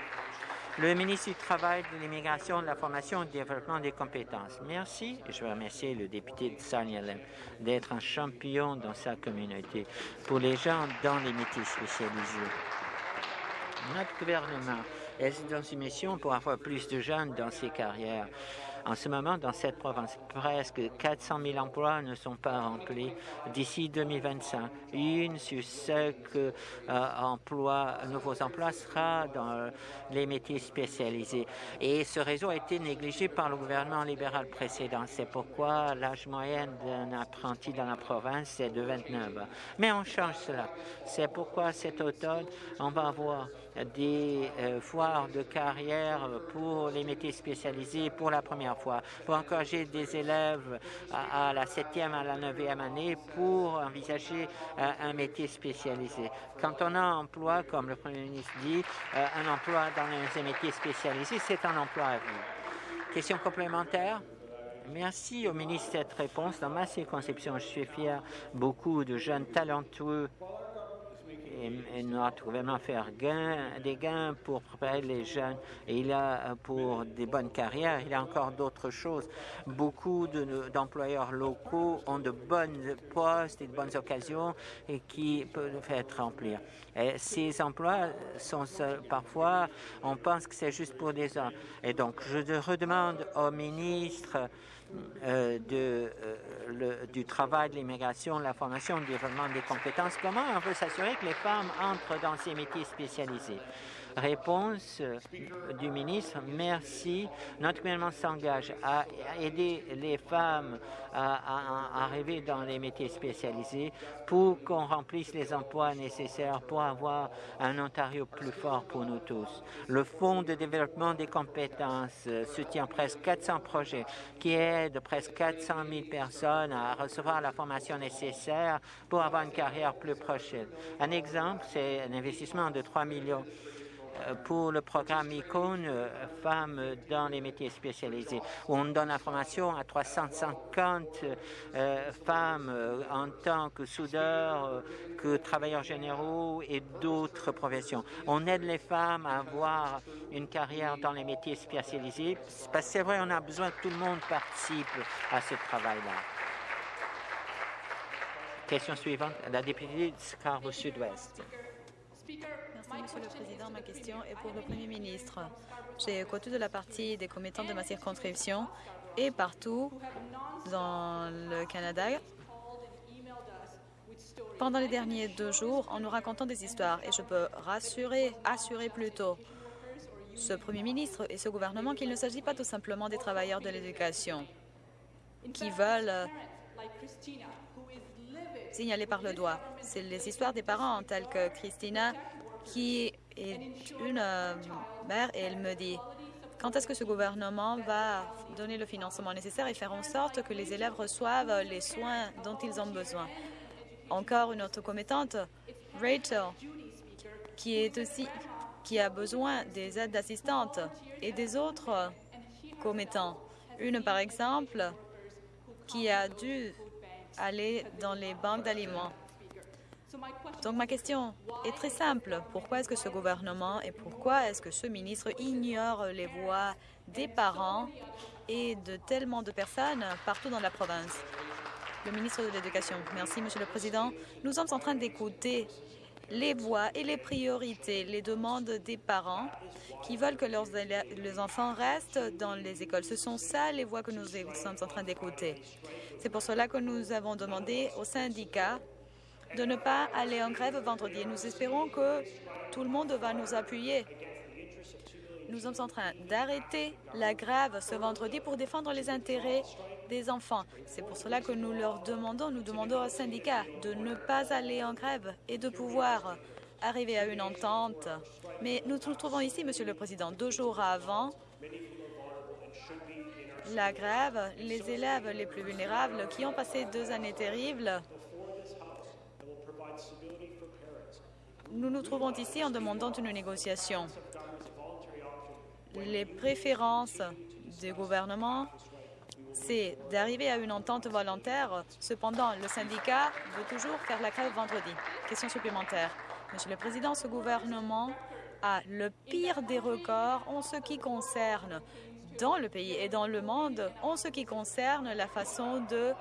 [SPEAKER 2] Le ministre du Travail, de l'Immigration, de la Formation et du Développement des compétences. Merci je veux remercier le député de Sarnialem d'être un champion dans sa communauté pour les gens dans les métiers spécialisés. Notre gouvernement est dans une mission pour avoir plus de jeunes dans ces carrières. En ce moment, dans cette province, presque 400 000 emplois ne sont pas remplis d'ici 2025. Une sur cinq euh, emplois, nouveaux emplois sera dans les métiers spécialisés. Et ce réseau a été négligé par le gouvernement libéral précédent. C'est pourquoi l'âge moyen d'un apprenti dans la province est de 29 ans. Mais on change cela. C'est pourquoi cet automne, on va avoir des euh, foires de carrière pour les métiers spécialisés pour la première fois, pour encourager des élèves à, la septième, à la neuvième année pour envisager euh, un métier spécialisé. Quand on a un emploi, comme le Premier ministre dit, euh, un emploi dans un métier spécialisé, c'est un emploi à vie. Question complémentaire? Merci au ministre de cette réponse. Dans ma circonscription, je suis fier beaucoup de jeunes talentueux et, notre gouvernement faire gain, des gains pour préparer les jeunes. Et il a pour des bonnes carrières, il y a encore d'autres choses. Beaucoup d'employeurs locaux ont de bonnes postes et de bonnes occasions et qui peuvent être remplis. Et ces emplois sont parfois, on pense que c'est juste pour des hommes. Et donc, je redemande au ministre euh, de, le, du travail de l'immigration, la formation, le développement des compétences. Comment on veut s'assurer que les femmes entrent dans ces métiers spécialisés? Réponse euh, du ministre, merci. Notre gouvernement s'engage à aider les femmes à, arriver dans les métiers spécialisés pour qu'on remplisse les emplois nécessaires pour avoir un Ontario plus fort pour nous tous. Le Fonds de développement des compétences euh, soutient presque 400 projets qui aident presque 400 000 personnes à recevoir la formation nécessaire pour avoir une carrière plus prochaine. Un exemple, c'est un investissement de 3 millions pour le programme ICON euh, Femmes dans les métiers spécialisés, on donne information à 350 euh, femmes en tant que soudeurs, que travailleurs généraux et d'autres professions. On aide les femmes à avoir une carrière dans les métiers spécialisés, parce que c'est vrai, on a besoin que tout le monde participe à ce travail-là. Question suivante, la députée de Scarborough Sud-Ouest.
[SPEAKER 5] Monsieur le Président. Ma question est pour le Premier ministre. J'ai écouté de la partie des commettants de ma circonscription et partout dans le Canada. Pendant les derniers deux jours, en nous racontant des histoires, et je peux rassurer, assurer plutôt ce Premier ministre et ce gouvernement qu'il ne s'agit pas tout simplement des travailleurs de l'éducation qui veulent signaler par le doigt. C'est les histoires des parents tels que Christina qui est une euh, mère et elle me dit quand est-ce que ce gouvernement va donner le financement nécessaire et faire en sorte que les élèves reçoivent les soins dont ils ont besoin? Encore une autre commettante, Rachel, qui est aussi qui a besoin des aides d'assistantes et des autres commettants. Une, par exemple, qui a dû aller dans les banques d'aliments. Donc ma question est très simple. Pourquoi est-ce que ce gouvernement et pourquoi est-ce que ce ministre ignore les voix des parents et de tellement de personnes partout dans la province? Le ministre de l'Éducation. Merci, Monsieur le Président. Nous sommes en train d'écouter les voix et les priorités, les demandes des parents qui veulent que leurs, enfants restent dans les écoles. Ce sont ça les voix que nous sommes en train d'écouter. C'est pour cela que nous avons demandé aux syndicats de ne pas aller en grève vendredi. Nous espérons que tout le monde va nous appuyer. Nous sommes en train d'arrêter la grève ce vendredi pour défendre les intérêts des enfants. C'est pour cela que nous leur demandons, nous demandons aux syndicats de ne pas aller en grève et de pouvoir arriver à une entente. Mais nous nous trouvons ici, Monsieur le Président, deux jours avant la grève, les élèves les plus vulnérables qui ont passé deux années terribles Nous nous trouvons ici en demandant une négociation. Les préférences du gouvernement, c'est d'arriver à une entente volontaire. Cependant, le syndicat veut toujours faire la grève vendredi. Question supplémentaire. Monsieur le Président, ce gouvernement a le pire des records en ce qui concerne dans le pays et dans le monde en ce qui concerne la façon de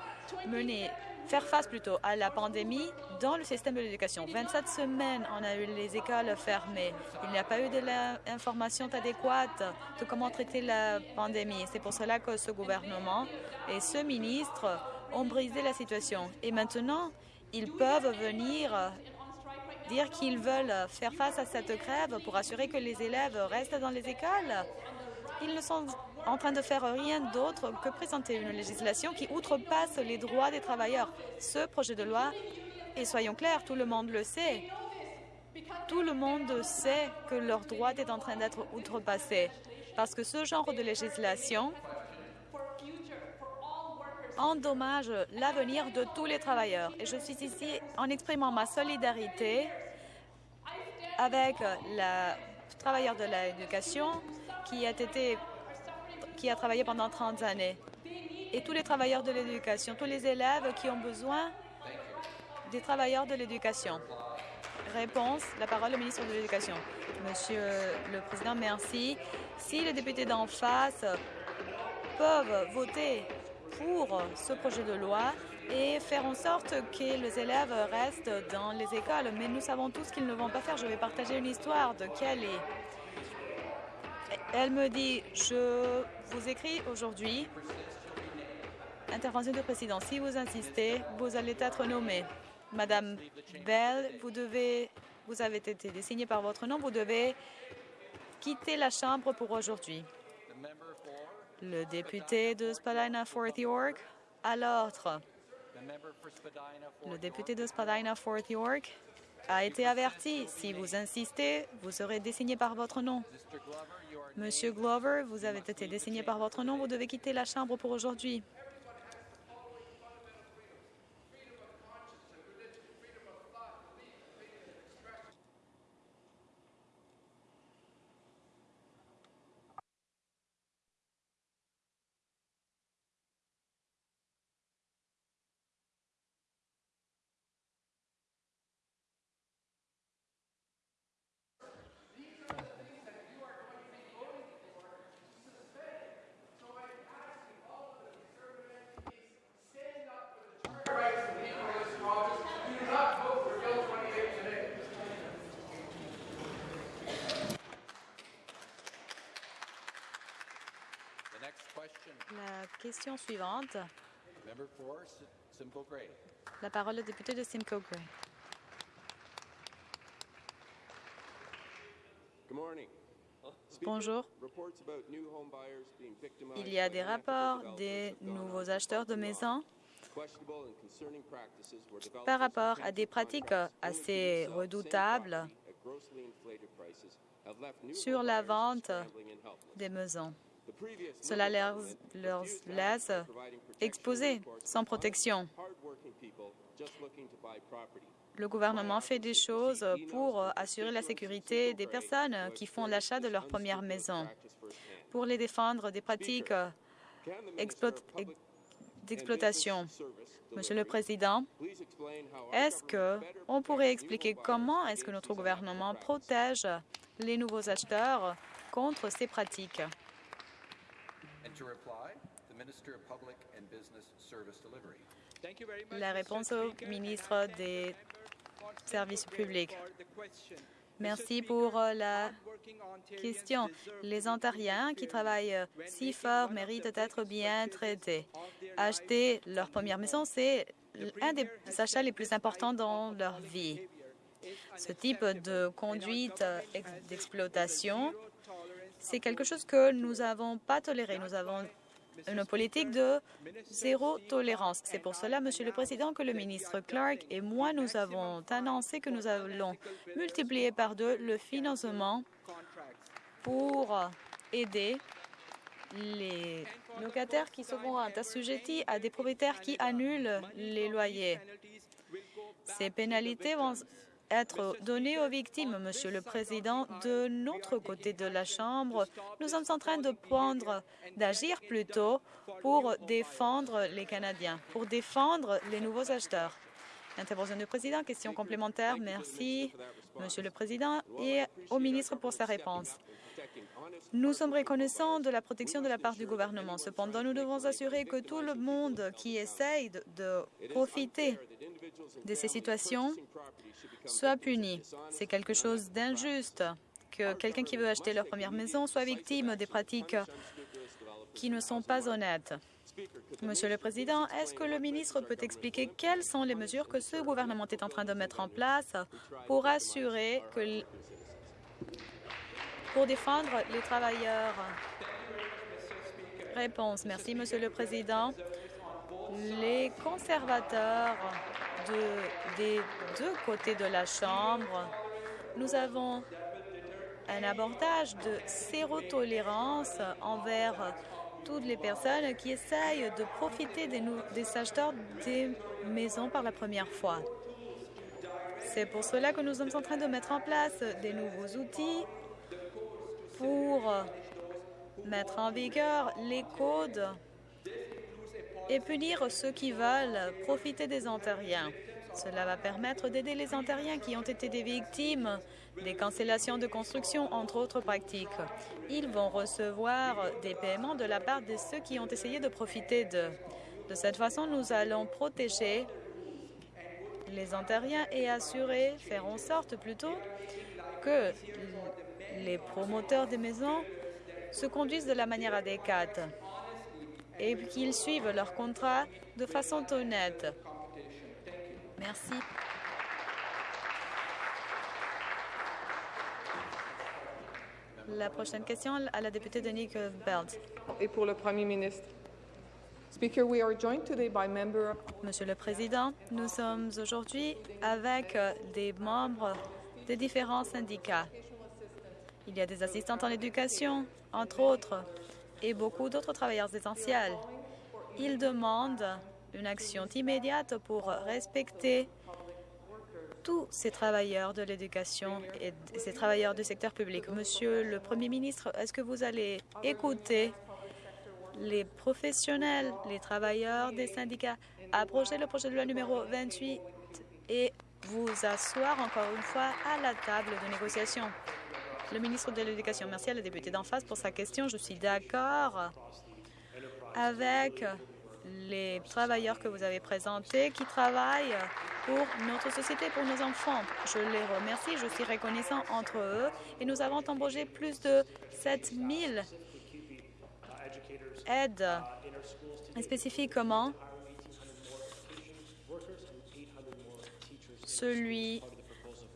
[SPEAKER 5] mener faire face plutôt à la pandémie dans le système de l'éducation. 27 semaines, on a eu les écoles fermées. Il n'y a pas eu de l'information adéquate de comment traiter la pandémie. C'est pour cela que ce gouvernement et ce ministre ont brisé la situation. Et maintenant, ils peuvent venir dire qu'ils veulent faire face à cette grève pour assurer que les élèves restent dans les écoles. Ils ne sont en train de faire rien d'autre que présenter une législation qui outrepasse les droits des travailleurs. Ce projet de loi, et soyons clairs, tout le monde le sait, tout le monde sait que leur droit est en train d'être outrepassé parce que ce genre de législation endommage l'avenir de tous les travailleurs. Et je suis ici en exprimant ma solidarité avec le travailleur de l'éducation qui a été qui a travaillé pendant 30 années. Et tous les travailleurs de l'éducation, tous les élèves qui ont besoin des travailleurs de l'éducation. Réponse, la parole au ministre de l'Éducation. Monsieur le Président, merci. Si les députés d'en face peuvent voter pour ce projet de loi et faire en sorte que les élèves restent dans les écoles, mais nous savons tous qu'ils ne vont pas faire. Je vais partager une histoire de Kelly. Elle me dit, je vous écris aujourd'hui Intervention du président. Si vous insistez, vous allez être nommé. Madame Bell, vous, avez été désignée par votre nom. Vous devez quitter la Chambre pour aujourd'hui. Le député de Spadina Fort York à l'ordre. Le député de Spadina Fort York a été averti. Si vous insistez, vous serez désigné par votre nom. Monsieur Glover, vous avez été désigné par votre nom. Vous devez quitter la Chambre pour aujourd'hui. La question suivante. La parole au député de Simcoe Gray. Bonjour. Il y a des rapports des nouveaux acheteurs de maisons par rapport à des pratiques assez redoutables sur la vente des maisons. Cela leur, laisse exposés, sans protection. Le gouvernement fait des choses pour assurer la sécurité des personnes qui font l'achat de leur première maison, pour les défendre des pratiques d'exploitation. Monsieur le Président, est-ce qu'on pourrait expliquer comment est-ce que notre gouvernement protège les nouveaux acheteurs contre ces pratiques? La réponse au ministre des Services publics. Merci pour la question. Les Ontariens qui travaillent si fort méritent d'être bien traités. Acheter leur première maison, c'est un des achats les plus importants dans leur vie. Ce type de conduite d'exploitation c'est quelque chose que nous n'avons pas toléré. Nous avons une politique de zéro tolérance. C'est pour cela, Monsieur le Président, que le ministre Clark et moi, nous avons annoncé que nous allons multiplier par deux le financement pour aider les locataires qui seront assujettis à des propriétaires qui annulent les loyers. Ces pénalités vont être donné aux victimes, Monsieur le Président. De notre côté de la Chambre, nous sommes en train de prendre, d'agir plutôt pour défendre les Canadiens, pour défendre les nouveaux acheteurs. Intervention du Président, question complémentaire. Merci, Monsieur le Président, et au ministre pour sa réponse. Nous sommes reconnaissants de la protection de la part du gouvernement. Cependant, nous devons assurer que tout le monde qui essaye de profiter de ces situations soit puni. C'est quelque chose d'injuste que quelqu'un qui veut acheter leur première maison soit victime des pratiques qui ne sont pas honnêtes. Monsieur le Président, est-ce que le ministre peut expliquer quelles sont les mesures que ce gouvernement est en train de mettre en place pour assurer que pour défendre les travailleurs. Réponse. Merci, Monsieur le Président. Les conservateurs de, des deux côtés de la Chambre, nous avons un abordage de zéro tolérance envers toutes les personnes qui essayent de profiter des, des acheteurs des maisons par la première fois. C'est pour cela que nous sommes en train de mettre en place des nouveaux outils pour mettre en vigueur les codes et punir ceux qui veulent profiter des Ontariens. Cela va permettre d'aider les Ontariens qui ont été des victimes des cancellations de construction, entre autres pratiques. Ils vont recevoir des paiements de la part de ceux qui ont essayé de profiter de. De cette façon, nous allons protéger les Ontariens et assurer, faire en sorte plutôt que les promoteurs des maisons se conduisent de la manière adéquate. et qu'ils suivent leur contrat de façon honnête. Merci. La prochaine question à la députée de Nick Belt.
[SPEAKER 6] Et pour le Premier ministre.
[SPEAKER 5] Monsieur le Président, nous sommes aujourd'hui avec euh, des membres des différents syndicats. Il y a des assistantes en éducation, entre autres, et beaucoup d'autres travailleurs essentiels. Ils demandent une action immédiate pour respecter tous ces travailleurs de l'éducation et ces travailleurs du secteur public. Monsieur le Premier ministre, est-ce que vous allez écouter les professionnels, les travailleurs des syndicats, approcher le projet de loi numéro 28 et vous asseoir encore une fois à la table de négociation? Le ministre de l'Éducation, merci à la députée d'en face pour sa question. Je suis d'accord avec les travailleurs que vous avez présentés qui travaillent pour notre société, pour nos enfants. Je les remercie, je suis reconnaissant entre eux et nous avons embauché plus de 7000 aides spécifiquement celui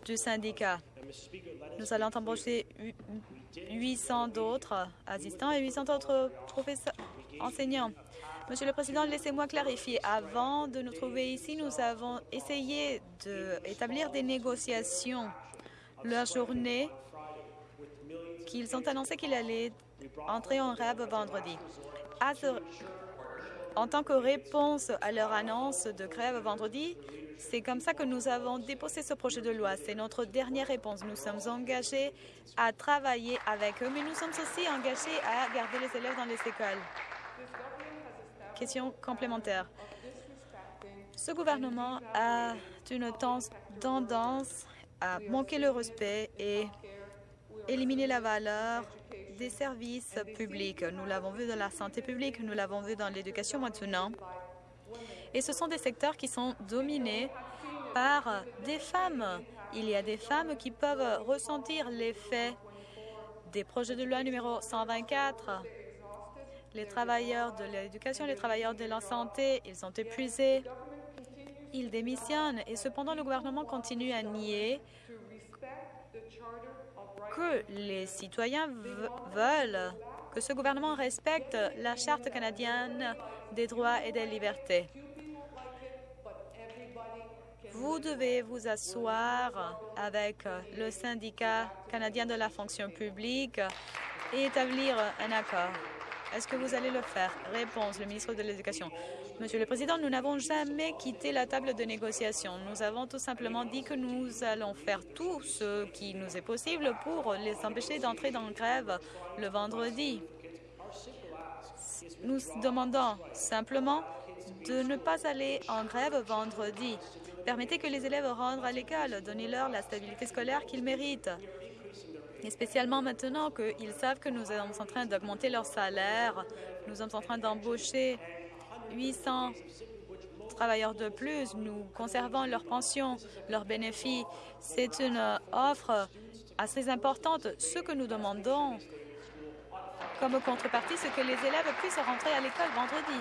[SPEAKER 5] du syndicat. Nous allons embaucher 800 d'autres assistants et 800 autres professeurs, enseignants. Monsieur le Président, laissez-moi clarifier. Avant de nous trouver ici, nous avons essayé d'établir des négociations. La journée qu'ils ont annoncé qu'il allait entrer en grève vendredi. en tant que réponse à leur annonce de grève vendredi, c'est comme ça que nous avons déposé ce projet de loi. C'est notre dernière réponse. Nous sommes engagés à travailler avec eux, mais nous sommes aussi engagés à garder les élèves dans les écoles. Question complémentaire. Ce gouvernement a une tendance à manquer le respect et éliminer la valeur des services publics. Nous l'avons vu dans la santé publique, nous l'avons vu dans l'éducation maintenant. Et ce sont des secteurs qui sont dominés par des femmes. Il y a des femmes qui peuvent ressentir l'effet des projets de loi numéro 124. Les travailleurs de l'éducation, les travailleurs de la santé, ils sont épuisés, ils démissionnent et cependant le gouvernement continue à nier que les citoyens veulent que ce gouvernement respecte la Charte canadienne des droits et des libertés. Vous devez vous asseoir avec le syndicat canadien de la fonction publique et établir un accord. Est-ce que vous allez le faire? Réponse, le ministre de l'Éducation. Monsieur le Président, nous n'avons jamais quitté la table de négociation. Nous avons tout simplement dit que nous allons faire tout ce qui nous est possible pour les empêcher d'entrer dans le grève le vendredi. Nous demandons simplement de ne pas aller en grève vendredi. Permettez que les élèves rentrent à l'école, donnez-leur la stabilité scolaire qu'ils méritent. Et spécialement maintenant qu'ils savent que nous sommes en train d'augmenter leur salaire, nous sommes en train d'embaucher 800 travailleurs de plus, nous conservons leurs pensions, leurs bénéfices. C'est une offre assez importante. Ce que nous demandons comme contrepartie, c'est que les élèves puissent rentrer à l'école vendredi.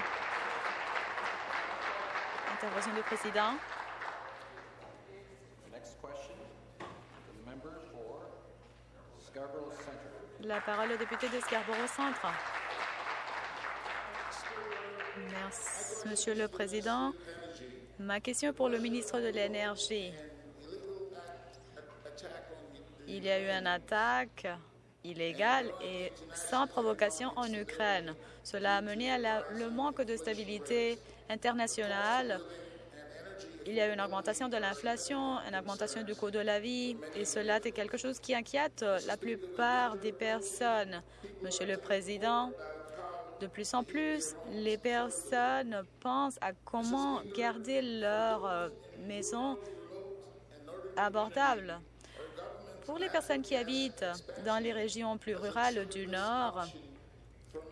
[SPEAKER 5] Intervention du président. La parole au député de Scarborough Centre. Merci, Monsieur le Président. Ma question est pour le ministre de l'Énergie. Il y a eu une attaque illégale et sans provocation en Ukraine. Cela a mené à le manque de stabilité internationale il y a une augmentation de l'inflation, une augmentation du coût de la vie, et cela est quelque chose qui inquiète la plupart des personnes. Monsieur le Président, de plus en plus, les personnes pensent à comment garder leur euh, maison abordable. Pour les personnes qui habitent dans les régions plus rurales du Nord,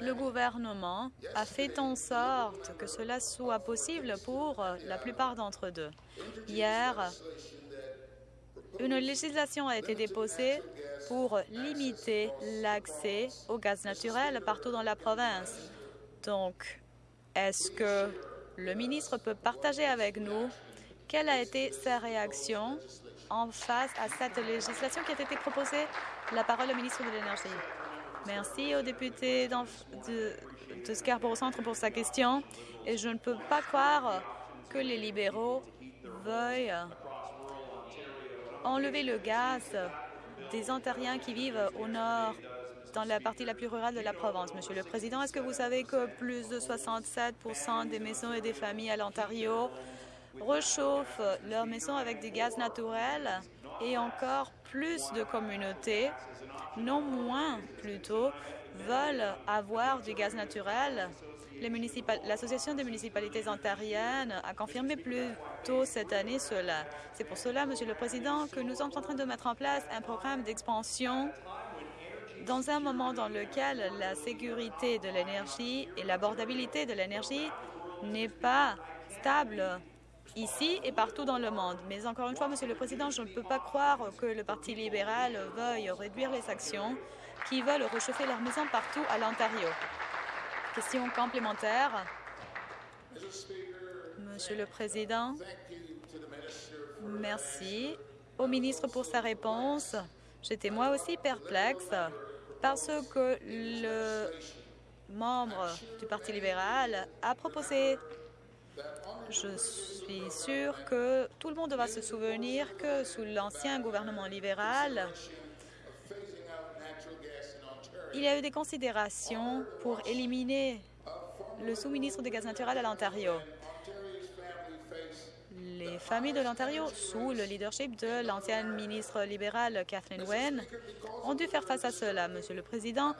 [SPEAKER 5] le gouvernement a fait en sorte que cela soit possible pour la plupart d'entre eux. Hier, une législation a été déposée pour limiter l'accès au gaz naturel partout dans la province. Donc, Est-ce que le ministre peut partager avec nous quelle a été sa réaction en face à cette législation qui a été proposée? La parole au ministre de l'Énergie. Merci au député de, Scarborough Centre pour sa question. Et je ne peux pas croire que les libéraux veuillent enlever le gaz des Ontariens qui vivent au nord, dans la partie la plus rurale de la province. Monsieur le Président, est-ce que vous savez que plus de 67% des maisons et des familles à l'Ontario rechauffent leurs maisons avec du gaz naturel et encore plus de communautés, non moins plutôt, veulent avoir du gaz naturel. L'Association des municipalités ontariennes a confirmé plus tôt cette année cela. C'est pour cela, Monsieur le Président, que nous sommes en train de mettre en place un programme d'expansion dans un moment dans lequel la sécurité de l'énergie et l'abordabilité de l'énergie n'est pas stable ici et partout dans le monde. Mais encore une fois, Monsieur le Président, je ne peux pas croire que le Parti libéral veuille réduire les actions qui veulent réchauffer leurs maisons partout à l'Ontario. Question complémentaire. Monsieur le Président, merci au ministre pour sa réponse. J'étais moi aussi perplexe parce que le membre du Parti libéral a proposé je suis sûre que tout le monde va se souvenir que sous l'ancien gouvernement libéral, il y a eu des considérations pour éliminer le sous-ministre des gaz naturels à l'Ontario. Les familles de l'Ontario, sous le leadership de l'ancienne ministre libérale Kathleen Wynne, ont dû faire face à cela. Monsieur le Président,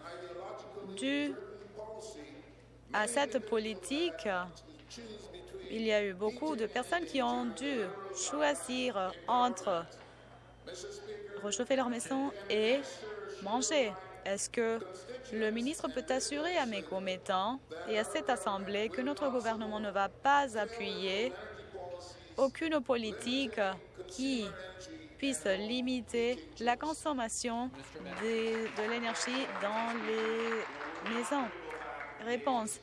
[SPEAKER 5] dû à cette politique, il y a eu beaucoup de personnes qui ont dû choisir entre réchauffer leur maison et manger. Est-ce que le ministre peut assurer à mes commettants et à cette Assemblée que notre gouvernement ne va pas appuyer aucune politique qui puisse limiter la consommation de, de l'énergie dans les maisons? Réponse.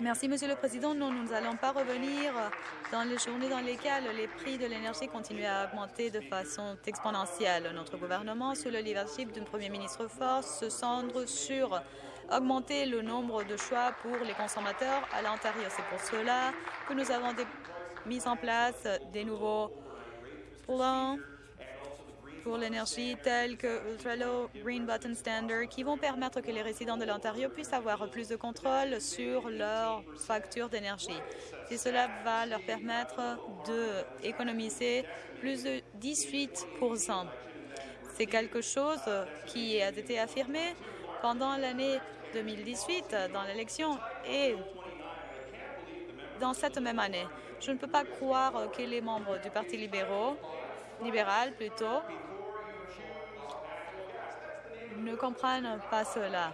[SPEAKER 5] Merci, Monsieur le Président. nous n'allons pas revenir dans les journées dans lesquelles les prix de l'énergie continuent à augmenter de façon exponentielle. Notre gouvernement, sous le leadership d'un Premier ministre fort, se centre sur augmenter le nombre de choix pour les consommateurs à l'Ontario. C'est pour cela que nous avons mis en place des nouveaux plans pour l'énergie tels que Ultralow, Green Button Standard, qui vont permettre que les résidents de l'Ontario puissent avoir plus de contrôle sur leurs factures d'énergie. Et cela va leur permettre d'économiser plus de 18% C'est quelque chose qui a été affirmé pendant l'année 2018 dans l'élection et dans cette même année. Je ne peux pas croire que les membres du Parti libéral, libéral plutôt, ne comprennent pas cela.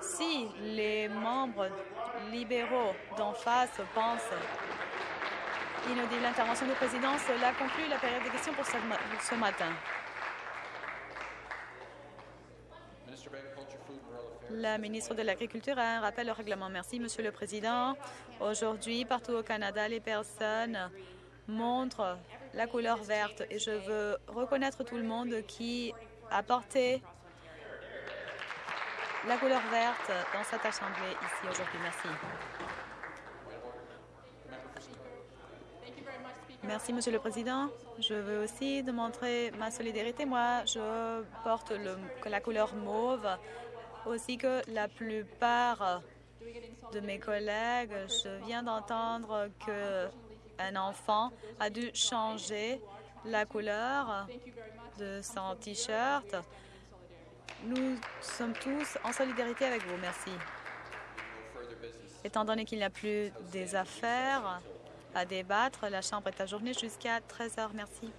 [SPEAKER 5] Si les membres libéraux d'en face pensent inaudible l'intervention du président, cela conclut la période de questions pour ce matin. La ministre de l'Agriculture a un rappel au règlement. Merci, Monsieur le Président. Aujourd'hui, partout au Canada, les personnes montrent la couleur verte et je veux reconnaître tout le monde qui a porté la couleur verte dans cette Assemblée ici aujourd'hui. Merci. Merci, Monsieur le Président. Je veux aussi démontrer ma solidarité. Moi, je porte la couleur mauve, aussi que la plupart de mes collègues. Je viens d'entendre qu'un enfant a dû changer la couleur de son T-shirt. Nous sommes tous en solidarité avec vous. Merci. Étant donné qu'il n'y a plus des affaires à débattre, la Chambre est ajournée jusqu'à 13 heures. Merci.